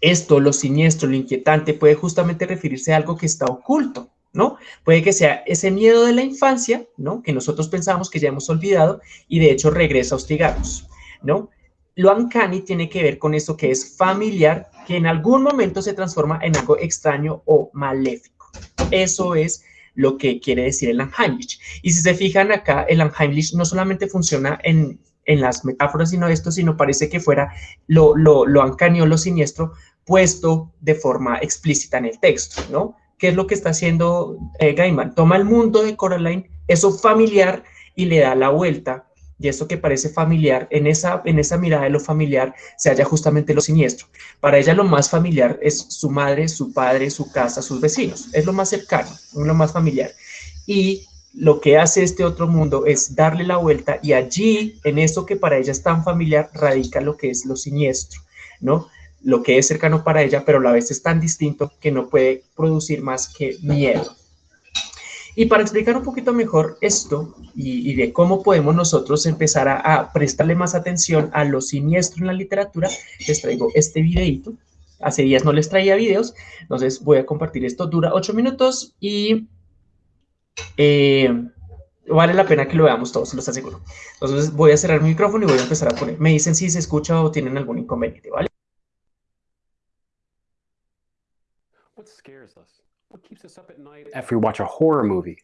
esto, lo siniestro, lo inquietante, puede justamente referirse a algo que está oculto, ¿no? Puede que sea ese miedo de la infancia, ¿no? Que nosotros pensamos que ya hemos olvidado y de hecho regresa a hostigarnos, ¿no? Lo uncanny tiene que ver con eso que es familiar, que en algún momento se transforma en algo extraño o maléfico. Eso es lo que quiere decir el Unheimlich. Y si se fijan acá, el Unheimlich no solamente funciona en en las metáforas, sino esto, sino parece que fuera lo, lo, lo lo siniestro, puesto de forma explícita en el texto, ¿no? ¿Qué es lo que está haciendo eh, Gaiman? Toma el mundo de Coraline, eso familiar, y le da la vuelta y eso que parece familiar, en esa, en esa mirada de lo familiar se halla justamente lo siniestro. Para ella lo más familiar es su madre, su padre, su casa, sus vecinos, es lo más cercano, lo más familiar. Y lo que hace este otro mundo es darle la vuelta y allí, en eso que para ella es tan familiar, radica lo que es lo siniestro, ¿no? Lo que es cercano para ella, pero a la vez es tan distinto que no puede producir más que miedo. Y para explicar un poquito mejor esto y, de cómo podemos nosotros empezar a, prestarle más atención a lo siniestro en la literatura, les traigo este videito. Hace días no les traía videos, entonces voy a compartir esto. Dura ocho minutos y eh, vale la pena que lo veamos todos, se los aseguro. Entonces voy a cerrar mi micrófono y voy a empezar a poner. Me dicen si se escucha o tienen algún inconveniente, ¿vale? What scares us? What keeps us up at night after we watch a horror movie?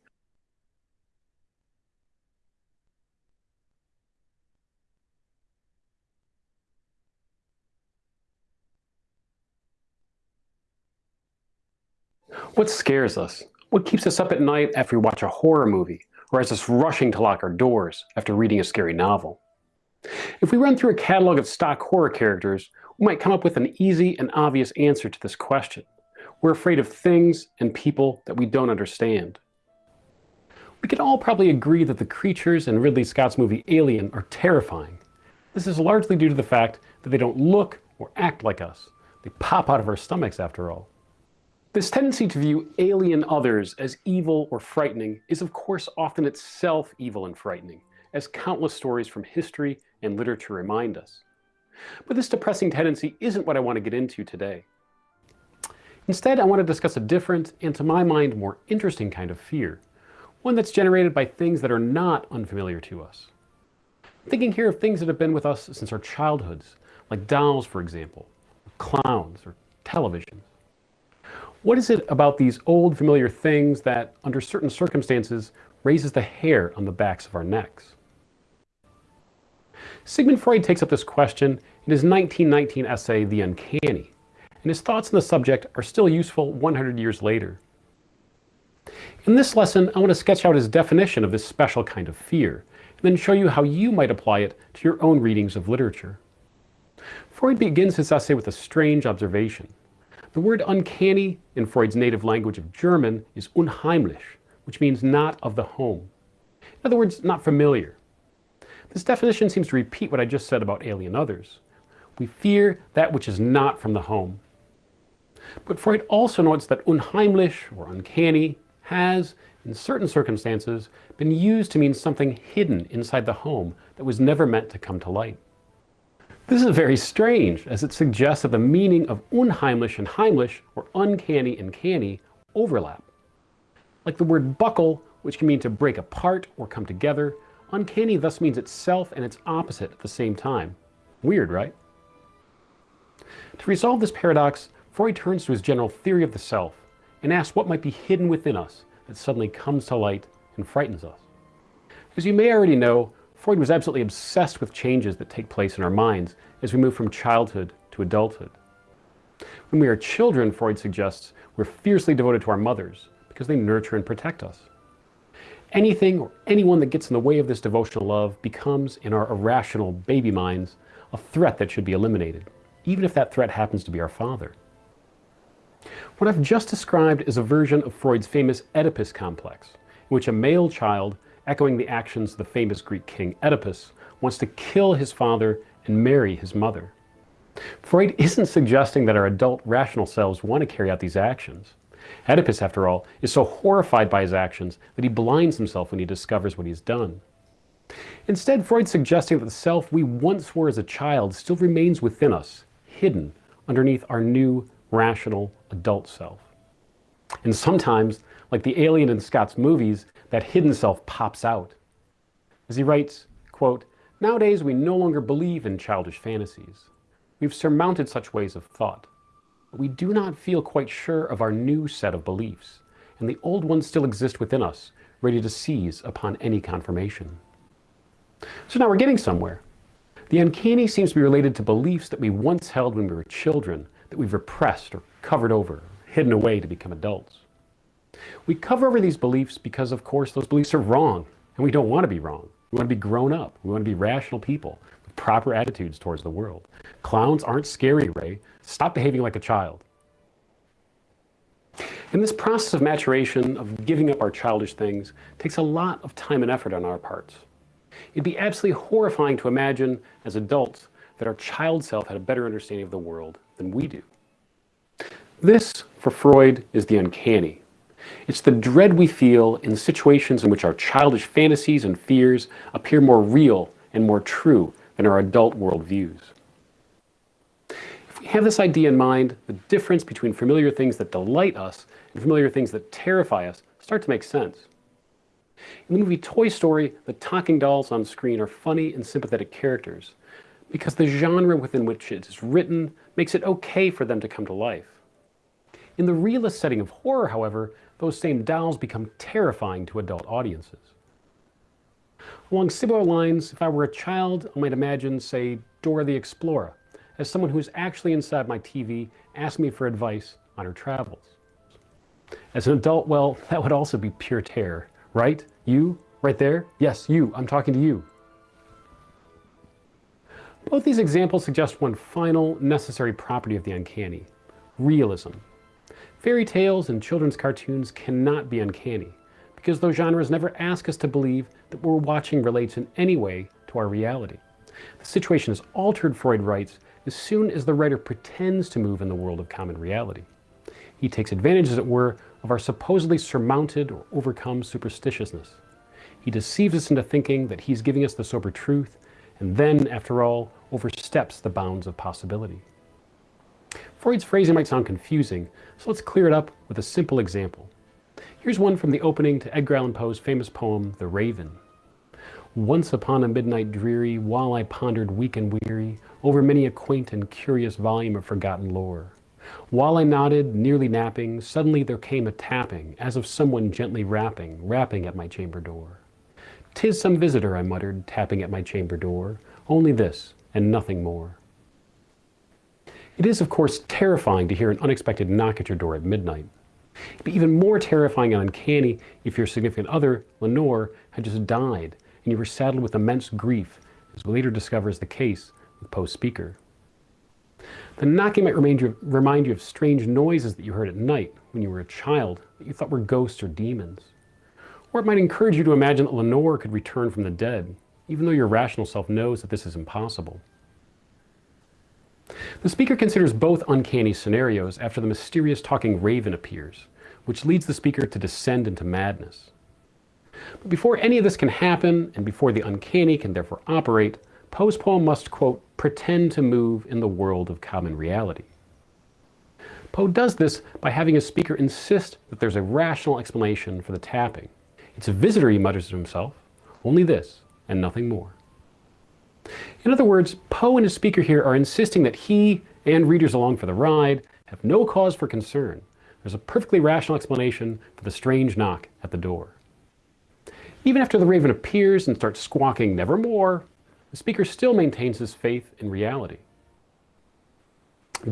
What scares us? What keeps us up at night after we watch a horror movie, or has us rushing to lock our doors after reading a scary novel? If we run through a catalog of stock horror characters, we might come up with an easy and obvious answer to this question. We're afraid of things and people that we don't understand. We can all probably agree that the creatures in Ridley Scott's movie Alien are terrifying. This is largely due to the fact that they don't look or act like us. They pop out of our stomachs after all. This tendency to view alien others as evil or frightening is of course often itself evil and frightening, as countless stories from history and literature remind us. But this depressing tendency isn't what I want to get into today. Instead, I want to discuss a different, and to my mind, more interesting kind of fear, one that's generated by things that are not unfamiliar to us. Thinking here of things that have been with us since our childhoods, like dolls, for example, or clowns, or television. What is it about these old familiar things that, under certain circumstances, raises the hair on the backs of our necks? Sigmund Freud takes up this question in his 1919 essay, The Uncanny, and his thoughts on the subject are still useful 100 years later. In this lesson, I want to sketch out his definition of this special kind of fear, and then show you how you might apply it to your own readings of literature. Freud begins his essay with a strange observation. The word uncanny in Freud's native language of German is unheimlich, which means not of the home. In other words, not familiar. This definition seems to repeat what I just said about alien others. We fear that which is not from the home. But Freud also notes that unheimlich, or uncanny, has, in certain circumstances, been used to mean something hidden inside the home that was never meant to come to light. This is very strange, as it suggests that the meaning of unheimlich and heimlich, or uncanny and canny, overlap. Like the word buckle, which can mean to break apart or come together, uncanny thus means itself and its opposite at the same time. Weird, right? To resolve this paradox, Freud turns to his general theory of the self and asks what might be hidden within us that suddenly comes to light and frightens us. As you may already know, Freud was absolutely obsessed with changes that take place in our minds as we move from childhood to adulthood. When we are children, Freud suggests, we're fiercely devoted to our mothers because they nurture and protect us. Anything or anyone that gets in the way of this devotional love becomes, in our irrational baby minds, a threat that should be eliminated, even if that threat happens to be our father. What I've just described is a version of Freud's famous Oedipus complex, in which a male child, echoing the actions of the famous Greek king Oedipus, wants to kill his father and marry his mother. Freud isn't suggesting that our adult rational selves want to carry out these actions. Oedipus, after all, is so horrified by his actions that he blinds himself when he discovers what he's done. Instead, Freud's suggesting that the self we once were as a child still remains within us, hidden underneath our new rational adult self. And sometimes, like the alien in Scott's movies, that hidden self pops out. As he writes, quote, Nowadays we no longer believe in childish fantasies. We've surmounted such ways of thought. But we do not feel quite sure of our new set of beliefs, and the old ones still exist within us, ready to seize upon any confirmation. So now we're getting somewhere. The uncanny seems to be related to beliefs that we once held when we were children that we've repressed or covered over, hidden away to become adults. We cover over these beliefs because, of course, those beliefs are wrong, and we don't want to be wrong. We want to be grown up. We want to be rational people with proper attitudes towards the world. Clowns aren't scary, Ray. Stop behaving like a child. And this process of maturation, of giving up our childish things, takes a lot of time and effort on our parts. It'd be absolutely horrifying to imagine as adults that our child self had a better understanding of the world than we do. This, for Freud, is the uncanny. It's the dread we feel in situations in which our childish fantasies and fears appear more real and more true than our adult worldviews. If we have this idea in mind, the difference between familiar things that delight us and familiar things that terrify us start to make sense. In the movie Toy Story, the talking dolls on screen are funny and sympathetic characters because the genre within which it is written makes it okay for them to come to life. In the realist setting of horror, however, those same dolls become terrifying to adult audiences. Along similar lines, if I were a child, I might imagine, say, Dora the Explorer, as someone who's actually inside my TV asking me for advice on her travels. As an adult, well, that would also be pure terror, right? You, right there? Yes, you, I'm talking to you. Both these examples suggest one final, necessary property of the uncanny, realism. Fairy tales and children's cartoons cannot be uncanny, because those genres never ask us to believe that what we're watching relates in any way to our reality. The situation is altered, Freud writes, as soon as the writer pretends to move in the world of common reality. He takes advantage, as it were, of our supposedly surmounted or overcome superstitiousness. He deceives us into thinking that he's giving us the sober truth, and then, after all, oversteps the bounds of possibility. Freud's phrasing might sound confusing, so let's clear it up with a simple example. Here's one from the opening to Edgar Allan Poe's famous poem, The Raven. Once upon a midnight dreary, while I pondered weak and weary over many a quaint and curious volume of forgotten lore, while I nodded, nearly napping, suddenly there came a tapping, as of someone gently rapping, rapping at my chamber door. "'Tis some visitor," I muttered, tapping at my chamber door, "only this, and nothing more." It is, of course, terrifying to hear an unexpected knock at your door at midnight. It'd be even more terrifying and uncanny if your significant other, Lenore, had just died and you were saddled with immense grief, as we later discover is the case with Poe's speaker. The knocking might remind you, remind you of strange noises that you heard at night when you were a child that you thought were ghosts or demons. Or it might encourage you to imagine that Lenore could return from the dead, even though your rational self knows that this is impossible. The speaker considers both uncanny scenarios after the mysterious talking raven appears, which leads the speaker to descend into madness. But before any of this can happen, and before the uncanny can therefore operate, Poe's poem must, quote, pretend to move in the world of common reality. Poe does this by having his speaker insist that there's a rational explanation for the tapping. It's a visitor, he mutters to himself, only this and nothing more. In other words, Poe and his speaker here are insisting that he and readers along for the ride have no cause for concern. There's a perfectly rational explanation for the strange knock at the door. Even after the raven appears and starts squawking nevermore, the speaker still maintains his faith in reality.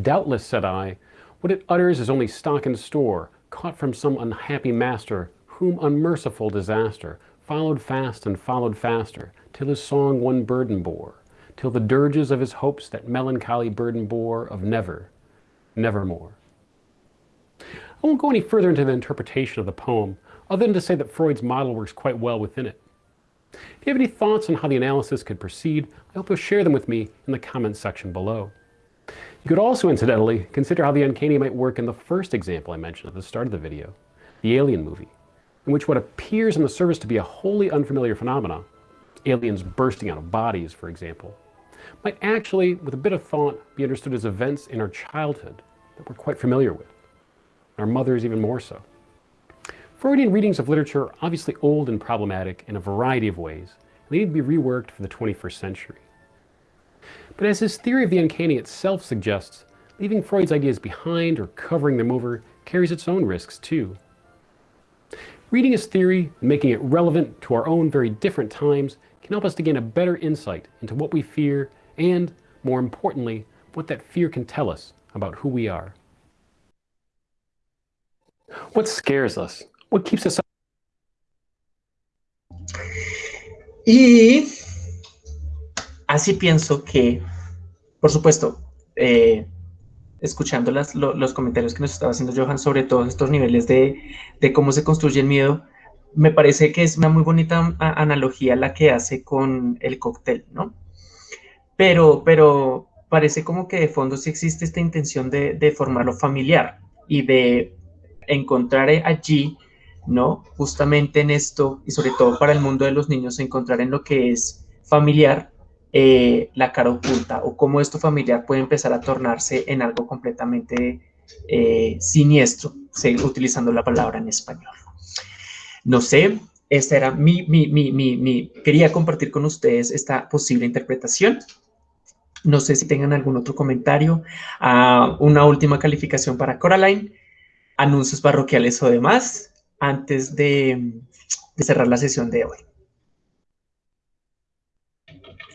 Doubtless, said I, what it utters is only stock in store, caught from some unhappy master, whom unmerciful disaster followed fast and followed faster, till his song one burden bore, till the dirges of his hopes that melancholy burden bore of never, nevermore. I won't go any further into the interpretation of the poem, other than to say that Freud's model works quite well within it. If you have any thoughts on how the analysis could proceed, I hope you'll share them with me in the comments section below. You could also, incidentally, consider how the uncanny might work in the first example I mentioned at the start of the video, the Alien movie, in which what appears on the surface to be a wholly unfamiliar phenomenon, aliens bursting out of bodies, for example, might actually, with a bit of thought, be understood as events in our childhood that we're quite familiar with, our mothers even more so. Freudian readings of literature are obviously old and problematic in a variety of ways, and they need to be reworked for the 21st century. But as his theory of the uncanny itself suggests, leaving Freud's ideas behind or covering them over carries its own risks too. Reading his theory and making it relevant to our own very different times can help us to gain a better insight into what we fear and, more importantly, what that fear can tell us about who we are. What scares us? What keeps us up? Y así pienso que, por supuesto, eh, escuchando las, lo, los comentarios que nos estaba haciendo Johan sobre todos estos niveles de, cómo se construye el miedo, me parece que es una muy bonita analogía la que hace con el cóctel, ¿no? Pero, pero parece como que de fondo sí existe esta intención de, de formarlo familiar y de encontrar allí ¿no? Justamente en esto, y sobre todo para el mundo de los niños, encontrar en lo que es familiar eh, la cara oculta o cómo esto familiar puede empezar a tornarse en algo completamente eh, siniestro, utilizando la palabra en español. No sé, esta era mi, mi, mi, mi, quería compartir con ustedes esta posible interpretación. No sé si tengan algún otro comentario. Uh, una última calificación para Coraline. Anuncios parroquiales o demás antes de, cerrar la sesión de hoy.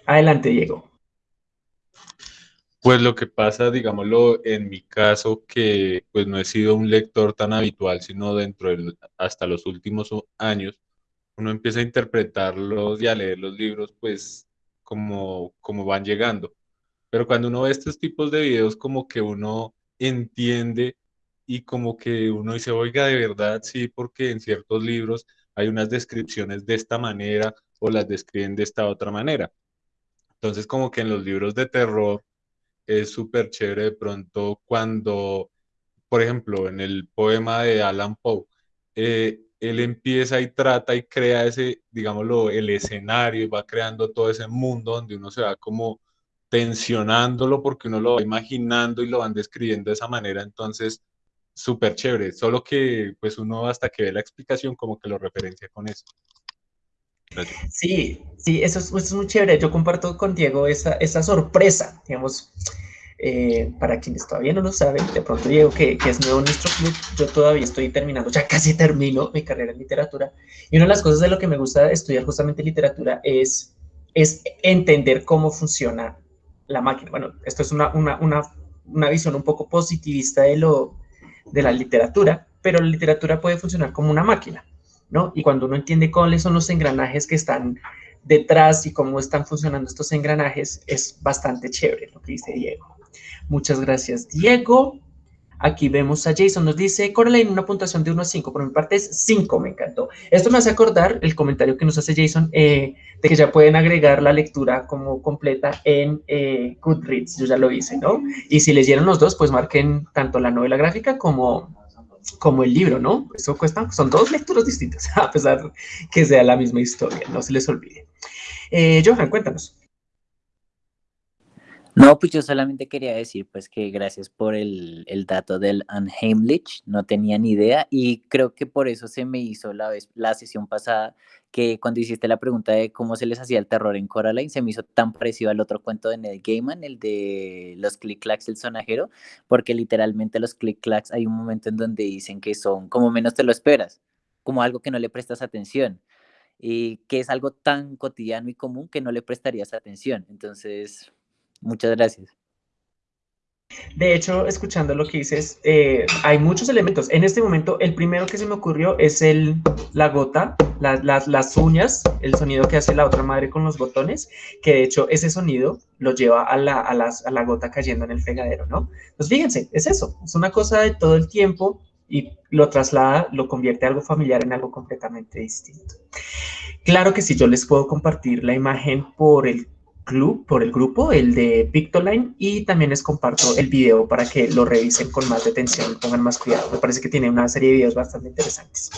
Adelante, Diego. Pues lo que pasa, digámoslo, en mi caso, que pues no he sido un lector tan habitual, sino dentro de hasta los últimos años, uno empieza a interpretarlos y a leer los libros, pues como, como van llegando. Pero cuando uno ve estos tipos de videos, como que uno entiende y como que uno dice, oiga, de verdad, sí, porque en ciertos libros hay unas descripciones de esta manera o las describen de esta otra manera. Entonces, como que en los libros de terror es súper chévere de pronto cuando, por ejemplo, en el poema de Alan Poe, eh, él empieza y trata y crea ese, digámoslo, el escenario y va creando todo ese mundo donde uno se va como tensionándolo porque uno lo va imaginando y lo van describiendo de esa manera. Entonces, súper chévere, solo que pues uno hasta que ve la explicación como que lo referencia con eso. Sí, sí, eso es, muy chévere. Yo comparto con Diego esa, esa sorpresa, digamos, eh, para quienes todavía no lo saben, de pronto Diego, que, que, es nuevo en nuestro club, yo todavía estoy terminando, ya casi termino mi carrera en literatura, y una de las cosas de lo que me gusta estudiar justamente literatura es, es entender cómo funciona la máquina. Bueno, esto es una, una, una, una visión un poco positivista de lo, de la literatura, pero la literatura puede funcionar como una máquina, ¿no? Y cuando uno entiende cuáles son los engranajes que están detrás y cómo están funcionando estos engranajes, es bastante chévere lo que dice Diego. Muchas gracias, Diego. Aquí vemos a Jason, nos dice, Coraline, una puntuación de 1 a 5, por mi parte es 5, me encantó. Esto me hace acordar el comentario que nos hace Jason eh, de que ya pueden agregar la lectura como completa en eh, Goodreads, yo ya lo hice, ¿no? Y si leyeron los dos, pues marquen tanto la novela gráfica como, como el libro, ¿no? Eso cuesta, son dos lecturas distintas, a pesar que sea la misma historia, no se les olvide. Eh, Johan, cuéntanos. No, pues yo solamente quería decir pues que gracias por el, el dato del Unheimlich, no tenía ni idea y creo que por eso se me hizo la, vez, la sesión pasada que cuando hiciste la pregunta de cómo se les hacía el terror en Coraline, se me hizo tan parecido al otro cuento de Ned Gaiman, el de los click-clacks del sonajero, porque literalmente los click-clacks hay un momento en donde dicen que son como menos te lo esperas, como algo que no le prestas atención y que es algo tan cotidiano y común que no le prestarías atención. Entonces, Muchas gracias. De hecho, escuchando lo que dices, eh, hay muchos elementos. En este momento, el primero que se me ocurrió es el, la gota, las uñas, el sonido que hace la otra madre con los botones, que de hecho ese sonido lo lleva a la, a, a la gota cayendo en el fregadero, ¿no? Pues fíjense, es eso, es una cosa de todo el tiempo y lo traslada, lo convierte algo familiar en algo completamente distinto. Claro que sí, yo les puedo compartir la imagen por el club, por el grupo, el de Pictoline, y también les comparto el video para que lo revisen con más detención, pongan más cuidado. Me parece que tiene una serie de videos bastante interesantes.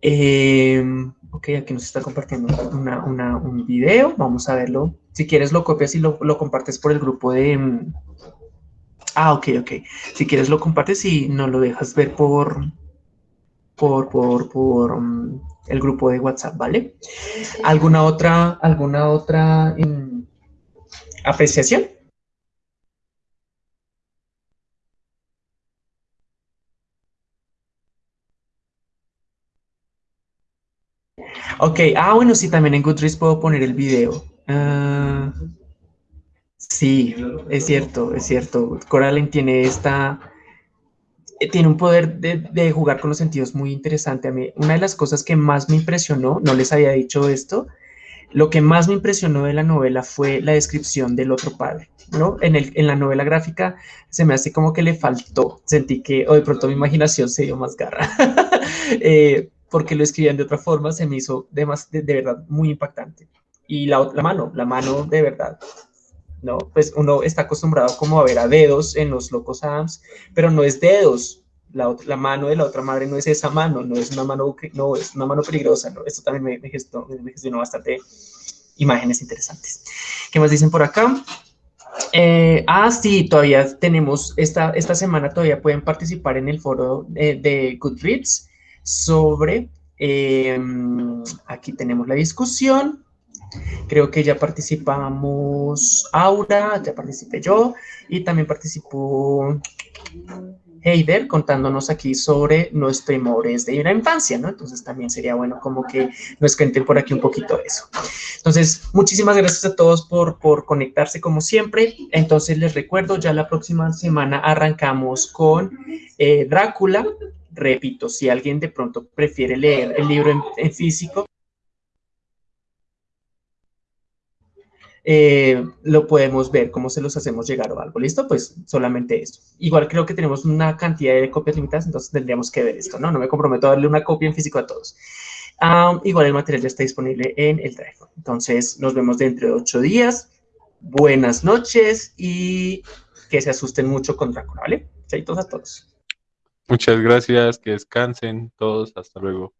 Em, ok, aquí nos está compartiendo un video, vamos a verlo. Si quieres lo copias y lo, lo compartes por el grupo de... Mm, ah, ok, ok. Si quieres lo compartes y no lo dejas ver por, por, por, por um, el grupo de WhatsApp, ¿vale? ¿Alguna otra, alguna otra um, apreciación? Ok, ah, bueno, sí, también en Goodreads puedo poner el video. Uh, Sí, es cierto, es cierto. Coraline tiene esta, tiene un poder de, jugar con los sentidos muy interesante. A mí, una de las cosas que más me impresionó, no les había dicho esto, lo que más me impresionó de la novela fue la descripción del otro padre, ¿no? En, el, en la novela gráfica se me hace como que le faltó, sentí que, o de pronto mi imaginación se dio más garra, eh, porque lo escribían de otra forma, se me hizo de, más, de verdad muy impactante. Y la, la mano, la mano de verdad, ¿no? Pues uno está acostumbrado como a ver a dedos en los locos Adams, pero no es dedos, la, la, mano de la otra madre no es esa mano, no es una mano, no, es una mano peligrosa, ¿no? Esto también me, me, gestó, me gestionó bastante imágenes interesantes. ¿Qué más dicen por acá? Eh, ah, sí, todavía tenemos, esta, esta semana todavía pueden participar en el foro de, de Goodreads sobre, eh, aquí tenemos la discusión, Creo que ya participamos Aura, ya participé yo y también participó Heider contándonos aquí sobre nuestros temores de la infancia, ¿no? Entonces también sería bueno como que nos cuenten por aquí un poquito eso. Entonces, muchísimas gracias a todos por, por conectarse como siempre. Entonces les recuerdo, ya la próxima semana arrancamos con eh, Drácula. Repito, si alguien de pronto prefiere leer el libro en, en físico, eh, lo podemos ver, cómo se los hacemos llegar o algo. ¿Listo? Pues solamente esto. Igual creo que tenemos una cantidad de copias limitadas, entonces tendríamos que ver esto, ¿no? No me comprometo a darle una copia en físico a todos. Um, igual el material ya está disponible en el Drive. Entonces nos vemos dentro de ocho días. Buenas noches y que se asusten mucho con Drácula, ¿vale? Chaitos a todos. Muchas gracias, que descansen todos, hasta luego.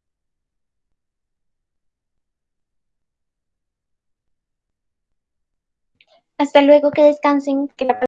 Hasta luego, que descansen, que la